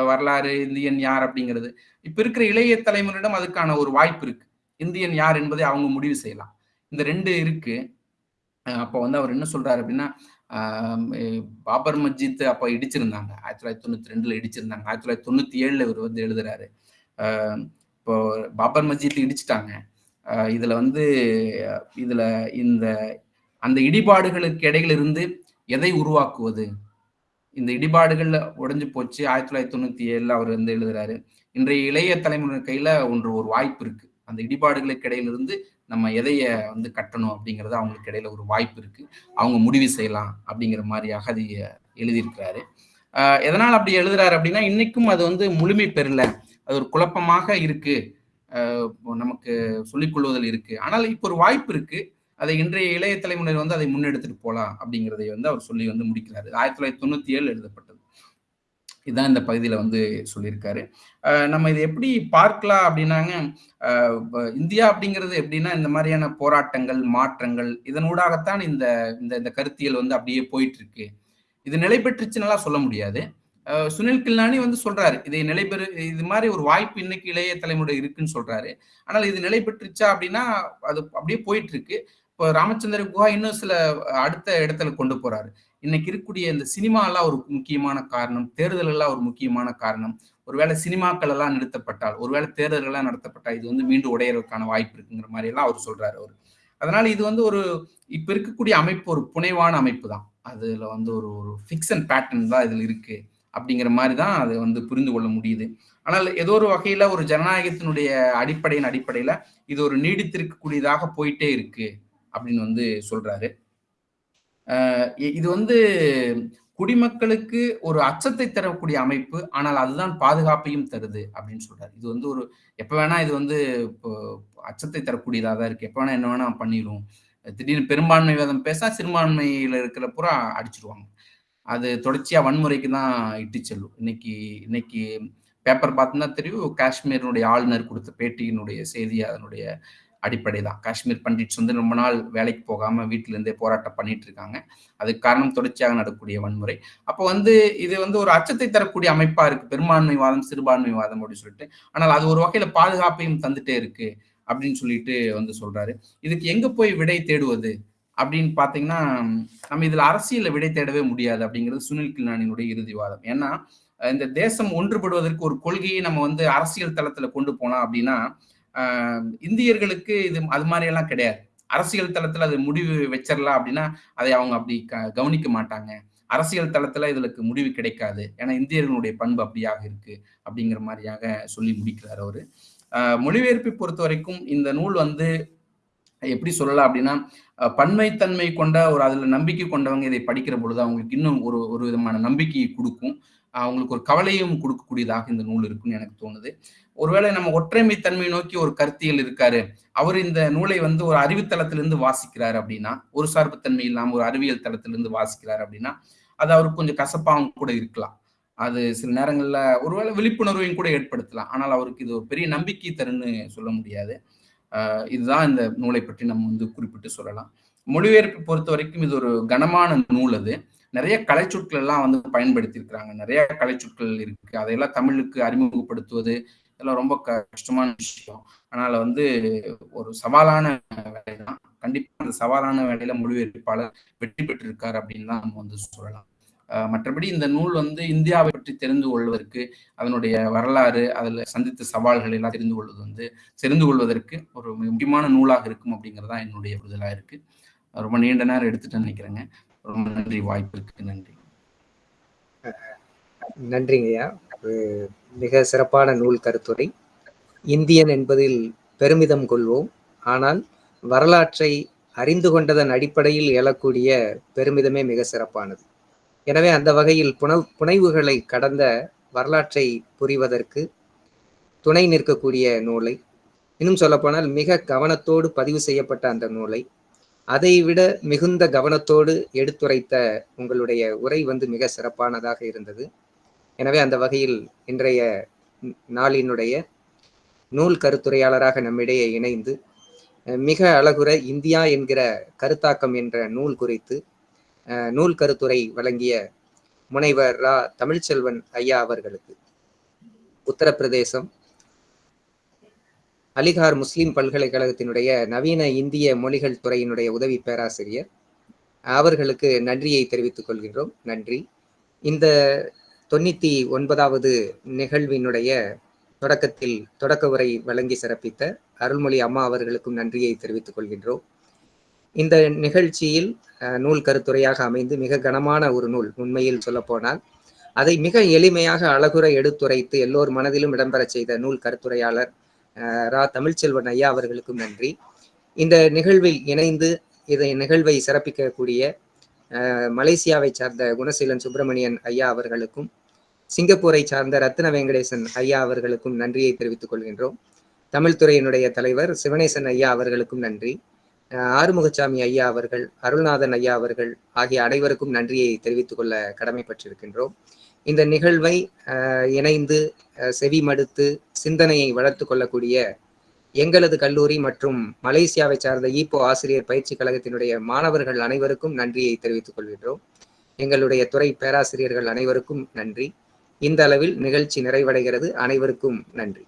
வரலாறு இந்தியன் யார் அப்படிங்கிறது. இப்ப இருக்கிற இளைய தலைமுறையிடம் அதுக்கான ஒரு வாய்ப்பு இருக்கு. இந்தியன் யார் என்பதை அவங்க முடிவு செய்யலாம். இந்த ரெண்டு இருக்கு. அப்போ வந்து அவர் என்ன சொல்றாரு அப்படின்னா பாபர் மஸ்ஜித் அப்போ இடிச்சிருந்தாங்க. ஆயிரத்தி தொள்ளாயிரத்தி தொண்ணூத்தி ரெண்டுல இடிச்சிருந்தாங்க. ஆயிரத்தி தொள்ளாயிரத்தி தொண்ணூத்தி ஏழுல இவர் வந்து எழுதுறாரு. இப்போ பாபர் மஸ்ஜித் இடிச்சிட்டாங்க. இதுல வந்து இதுல இந்த அந்த இடிபாடுகளுக்கு இடையில இருந்து எதை உருவாக்குவது? இந்த இடிபாடுகள்ல உடஞ்சு போச்சு. ஆயிரத்தி தொள்ளாயிரத்தி தொண்ணூத்தி ஏழுல அவர் வந்து எழுதுறாரு இன்றைய இளைய தலைமுறை கையில ஒன்று ஒரு வாய்ப்பு இருக்கு. அந்த இடிபாடுகளுக்கு இடையில இருந்து நம்ம எதைய வந்து கட்டணும் அப்படிங்கிறது அவங்களுக்கு இடையில ஒரு வாய்ப்பு இருக்கு. அவங்க முடிவு செய்யலாம் அப்படிங்கிற மாதிரியாக அது எழுதியிருக்கிறாரு. ஆஹ் எதனால் அப்படி எழுதுறாரு அப்படின்னா இன்னைக்கும் அது வந்து முழுமை பெறல. அது ஒரு குழப்பமாக இருக்கு. நமக்கு சொல்லிக் கொள்வதில் இருக்கு. ஆனால் இப்போ ஒரு வாய்ப்பு இருக்கு. அதை இன்றைய இளைய தலைமுறையில் வந்து அதை முன்னெடுத்துட்டு போகலாம் அப்படிங்கிறதை வந்து அவர் சொல்லி வந்து முடிக்கிறாரு. ஆயிரத்தி தொள்ளாயிரத்தி தொண்ணூத்தி ஏழு எழுதப்பட்டது. இதுதான் இந்த பகுதியில வந்து சொல்லியிருக்காரு. நம்ம இதை எப்படி பார்க்கலாம் அப்படின்னாங்க இந்தியா அப்படிங்கிறது எப்படின்னா இந்த மாதிரியான போராட்டங்கள் மாற்றங்கள் இதனூடாகத்தான் இந்த இந்த இந்த கருத்தியல் வந்து அப்படியே போயிட்டு இருக்கு இது நிலை பெற்றுச்சுன்னெல்லாம் சொல்ல முடியாது. சுனில் கில்லானி வந்து சொல்றாரு இதை நிலைபெறு இது மாதிரி ஒரு வாய்ப்பு இன்னைக்கு இளைய தலைமுறை இருக்குன்னு சொல்றாரு. ஆனால் இது நிலை பெற்றுச்சா அப்படின்னா அது அப்படியே போயிட்டு இருக்கு இப்போ ராமச்சந்திர குஹா இன்னும் சில அடுத்த இடத்துல கொண்டு போறாரு. இன்னைக்கு இருக்கக்கூடிய இந்த சினிமாலாம் ஒரு முக்கியமான காரணம் தேர்தல்கள்லாம் ஒரு முக்கியமான காரணம். ஒருவேளை சினிமாக்கள் எல்லாம் நிறுத்தப்பட்டால் ஒருவேளை தேர்தல்கள்லாம் நடத்தப்பட்டால் இது வந்து மீண்டும் உடையறதுக்கான வாய்ப்பு இருக்குங்கிற மாதிரி எல்லாம் அவர் சொல்றாரு அவர். அதனால இது வந்து ஒரு இப்ப இருக்கக்கூடிய அமைப்பு ஒரு புனைவான அமைப்பு தான். அதுல வந்து ஒரு ஒரு ஃபிக்சன் பேட்டர்ன் தான் இதுல இருக்கு அப்படிங்கிற மாதிரி தான் அதை வந்து புரிந்து கொள்ள முடியுது. ஆனால் ஏதோ ஒரு வகையில ஒரு ஜனநாயகத்தினுடைய அடிப்படையின் அடிப்படையில இது ஒரு நீடித்திருக்கக்கூடியதாக போயிட்டே இருக்கு. அப்படின்னு வந்து சொல்றாரு. இது வந்து குடிமக்களுக்கு ஒரு அச்சத்தை தரக்கூடிய அமைப்பு ஆனால் அதுதான் பாதுகாப்பையும் தருது அப்படின்னு சொல்றாரு. இது வந்து ஒரு எப்ப வேணா இது வந்து இப்போ அச்சத்தை தரக்கூடியதாக தான் இருக்கு. எப்ப வேணா என்ன வேணா பண்ணிடும் திடீர்னு பெரும்பான்மை வேதம் பேசா சிறுபான்மையில இருக்கிற பூரா அடிச்சிருவாங்க. அது தொடர்ச்சியா வன்முறைக்கு தான் இட்டு செல்லும். இன்னைக்கு இன்னைக்கு பேப்பர் பார்த்தோம்னா தெரியும் காஷ்மீரினுடைய ஆளுநர் கொடுத்த பேட்டியினுடைய செய்தி அதனுடைய அடிப்படை தான். காஷ்மீர் பண்டிட்ஸ் வந்து ரொம்ப நாள் வேலைக்கு போகாம வீட்டிலேருந்தே போராட்டம் பண்ணிட்டு இருக்காங்க. அதுக்கு காரணம் தொடர்ச்சியாக நடக்கக்கூடிய வன்முறை. அப்போ வந்து இது வந்து ஒரு அச்சத்தை தரக்கூடிய அமைப்பா இருக்கு. பெரும்பான்மைவாதம் சிறுபான்மைவாதம் அப்படின்னு சொல்லிட்டு. ஆனால் அது ஒரு வகையில பாதுகாப்பையும் தந்துட்டே இருக்கு அப்படின்னு சொல்லிட்டு வந்து சொல்றாரு. இதுக்கு எங்க போய் விடை தேடுவது அப்படின்னு பாத்தீங்கன்னா நம்ம இதுல அரசியல்ல விடை தேடவே முடியாது அப்படிங்கிறது சுனில் கில்லானியினுடைய இறுதிவாதம் ஏன்னா இந்த தேசம் ஒன்றுபடுவதற்கு ஒரு கொள்கையை நம்ம வந்து அரசியல் தளத்துல கொண்டு போனோம் அப்படின்னா இந்தியர்களுக்கு இது அது மாதிரி எல்லாம் கிடையாது. அரசியல் தளத்துல அது முடிவு வச்சிடலாம் அப்படின்னா அதை அவங்க அப்படி க- கவனிக்க மாட்டாங்க. அரசியல் தளத்துல இதுக்கு முடிவு கிடைக்காது. ஏன்னா இந்தியர்களுடைய பண்பு அப்படியாக இருக்கு அப்படிங்கிற மாதிரியாக சொல்லி முடிக்கிறார் அவரு. மொழிபெயர்ப்பை பொறுத்த வரைக்கும் இந்த நூல் வந்து எப்படி சொல்லலாம் அப்படின்னா பன்மைத்தன்மை கொண்ட ஒரு அதுல நம்பிக்கை கொண்டவங்க இதை படிக்கிற பொழுது அவங்களுக்கு இன்னும் ஒரு ஒரு விதமான நம்பிக்கையை கொடுக்கும். அவங்களுக்கு ஒரு கவலையும் கொடுக்கக்கூடியதாக இந்த நூல் இருக்குன்னு எனக்கு தோணுது. ஒருவேளை நம்ம ஒற்றைமை தன்மை நோக்கி ஒரு கருத்தியல் இருக்காரு. அவர் இந்த நூலை வந்து ஒரு அறிவுத்தளத்திலிருந்து வாசிக்கிறார் அப்படின்னா ஒரு சார்புத்தன்மை இல்லாம ஒரு அறிவியல் தளத்திலிருந்து வாசிக்கிறார் அப்படின்னா அது அவருக்கு கொஞ்சம் கசப்பாகவும் கூட இருக்கலாம். அது சில நேரங்கள்ல ஒருவேளை விழிப்புணர்வையும் கூட ஏற்படுத்தலாம். ஆனால் அவருக்கு இது ஒரு பெரிய நம்பிக்கை தருன்னு சொல்ல முடியாது. இதுதான் இந்த நூலை பற்றி நம்ம வந்து குறிப்பிட்டு சொல்லலாம். மொழிபெயர்ப்பு பொறுத்த வரைக்கும் இது ஒரு கனமான நூல் அது. நிறைய கலைச்சொற்கள் எல்லாம் வந்து பயன்படுத்தி இருக்கிறாங்க நிறைய கலைச்சொற்கள் இருக்கு. அதையெல்லாம் தமிழுக்கு அறிமுகப்படுத்துவது இதெல்லாம் ரொம்ப கஷ்டமான விஷயம். அதனால வந்து ஒரு சவாலான வேலை தான் கண்டிப்பா அந்த சவாலான வேலையில மொழிபெயர்ப்பாளர் வெற்றி பெற்றிருக்காரு அப்படின்னு தான் நம்ம வந்து சொல்லலாம். ஆஹ் மற்றபடி இந்த நூல் வந்து இந்தியாவை பற்றி தெரிந்து கொள்வதற்கு அதனுடைய வரலாறு அதில் சந்தித்த சவால்கள் எல்லாம் தெரிந்து கொள்வது வந்து தெரிந்து கொள்வதற்கு ஒரு முக்கியமான நூலாக இருக்கும் அப்படிங்கிறதா என்னுடைய புரிதலா இருக்கு. ரொம்ப நீண்ட நேரம் எடுத்துட்டேன்னு நினைக்கிறேங்க. ரொம்ப நன்றி வாய்ப்பிற்கு நன்றி. நன்றிங்கய்யா மிக சிறப்பான நூல் கருத்துரை. இந்தியன் என்பதில் பெருமிதம் கொள்வோம். ஆனால் வரலாற்றை அறிந்து கொண்டதன் அடிப்படையில் எழக்கூடிய பெருமிதமே மிக சிறப்பானது. எனவே அந்த வகையில் புன புனைவுகளை கடந்த வரலாற்றை புரிவதற்கு துணை நிற்கக்கூடிய நூலை இன்னும் சொல்லப்போனால் மிக கவனத்தோடு பதிவு செய்யப்பட்ட அந்த நூலை அதை விட மிகுந்த கவனத்தோடு எடுத்துரைத்த உங்களுடைய உரை வந்து மிக சிறப்பானதாக இருந்தது. எனவே அந்த வகையில் இன்றைய நாளினுடைய நூல் கருத்துரையாளராக நம்மிடையே இணைந்து மிக அழகுற இந்தியா என்கிற கருத்தாக்கம் என்ற நூல் குறித்து நூல் கருத்துரை வழங்கிய முனைவர் ரா. தமிழ்ச்செல்வன் ஐயா அவர்களுக்கு உத்தரப்பிரதேசம் அலிகார் முஸ்லீம் பல்கலைக்கழகத்தினுடைய நவீன இந்திய மொழிகள் துறையினுடைய உதவி பேராசிரியர். அவர்களுக்கு நன்றியை தெரிவித்துக் கொள்கின்றோம். நன்றி. இந்த தொண்ணூத்தி ஒன்பதாவது நிகழ்வினுடைய தொடக்கத்தில் தொடக்க உரை வழங்கி சிறப்பித்த அருள்மொழி அம்மா அவர்களுக்கும் நன்றியை தெரிவித்துக் கொள்கின்றோம். இந்த நிகழ்ச்சியில் நூல் கருத்துரையாக அமைந்து மிக கனமான ஒரு நூல் உண்மையில் சொல்லப்போனால் அதை மிக எளிமையாக அழகுரை எடுத்துரைத்து எல்லோர் மனதிலும் இடம்பெறச் செய்த நூல் கருத்துரையாளர் ரா தமிழ்ச்செல்வன் ஐயா அவர்களுக்கும் நன்றி. இந்த நிகழ்வில் இணைந்து இதை நிகழ்வை சிறப்பிக்கக்கூடிய மலேசியாவை சார்ந்த குணசீலன் சுப்பிரமணியன் ஐயா அவர்களுக்கும் சிங்கப்பூரை சார்ந்த ரத்ன வெங்கடேசன் ஐயா அவர்களுக்கும் நன்றியை தெரிவித்துக் கொள்கின்றோம். தமிழ்துறையினுடைய தலைவர் சிவனேசன் ஐயா அவர்களுக்கும் நன்றி. ஆறுமுகசாமி ஐயா அவர்கள் அருள்நாதன் ஐயா அவர்கள் ஆகிய அனைவருக்கும் நன்றியை தெரிவித்துக் கொள்ள கடமைப்பட்டிருக்கின்றோம். இந்த நிகழ்வை இணைந்து அஹ், செவி மடுத்து சிந்தனையை வளர்த்து கொள்ளக்கூடிய எங்களது கல்லூரி மற்றும் மலேசியாவை சார்ந்த ஈப்போ ஆசிரியர் பயிற்சி கழகத்தினுடைய மாணவர்கள் அனைவருக்கும் நன்றியை தெரிவித்துக் கொள்கின்றோம். எங்களுடைய துறை பேராசிரியர்கள் அனைவருக்கும் நன்றி. இந்த அளவில் நிகழ்ச்சி நிறைவடைகிறது. அனைவருக்கும் நன்றி.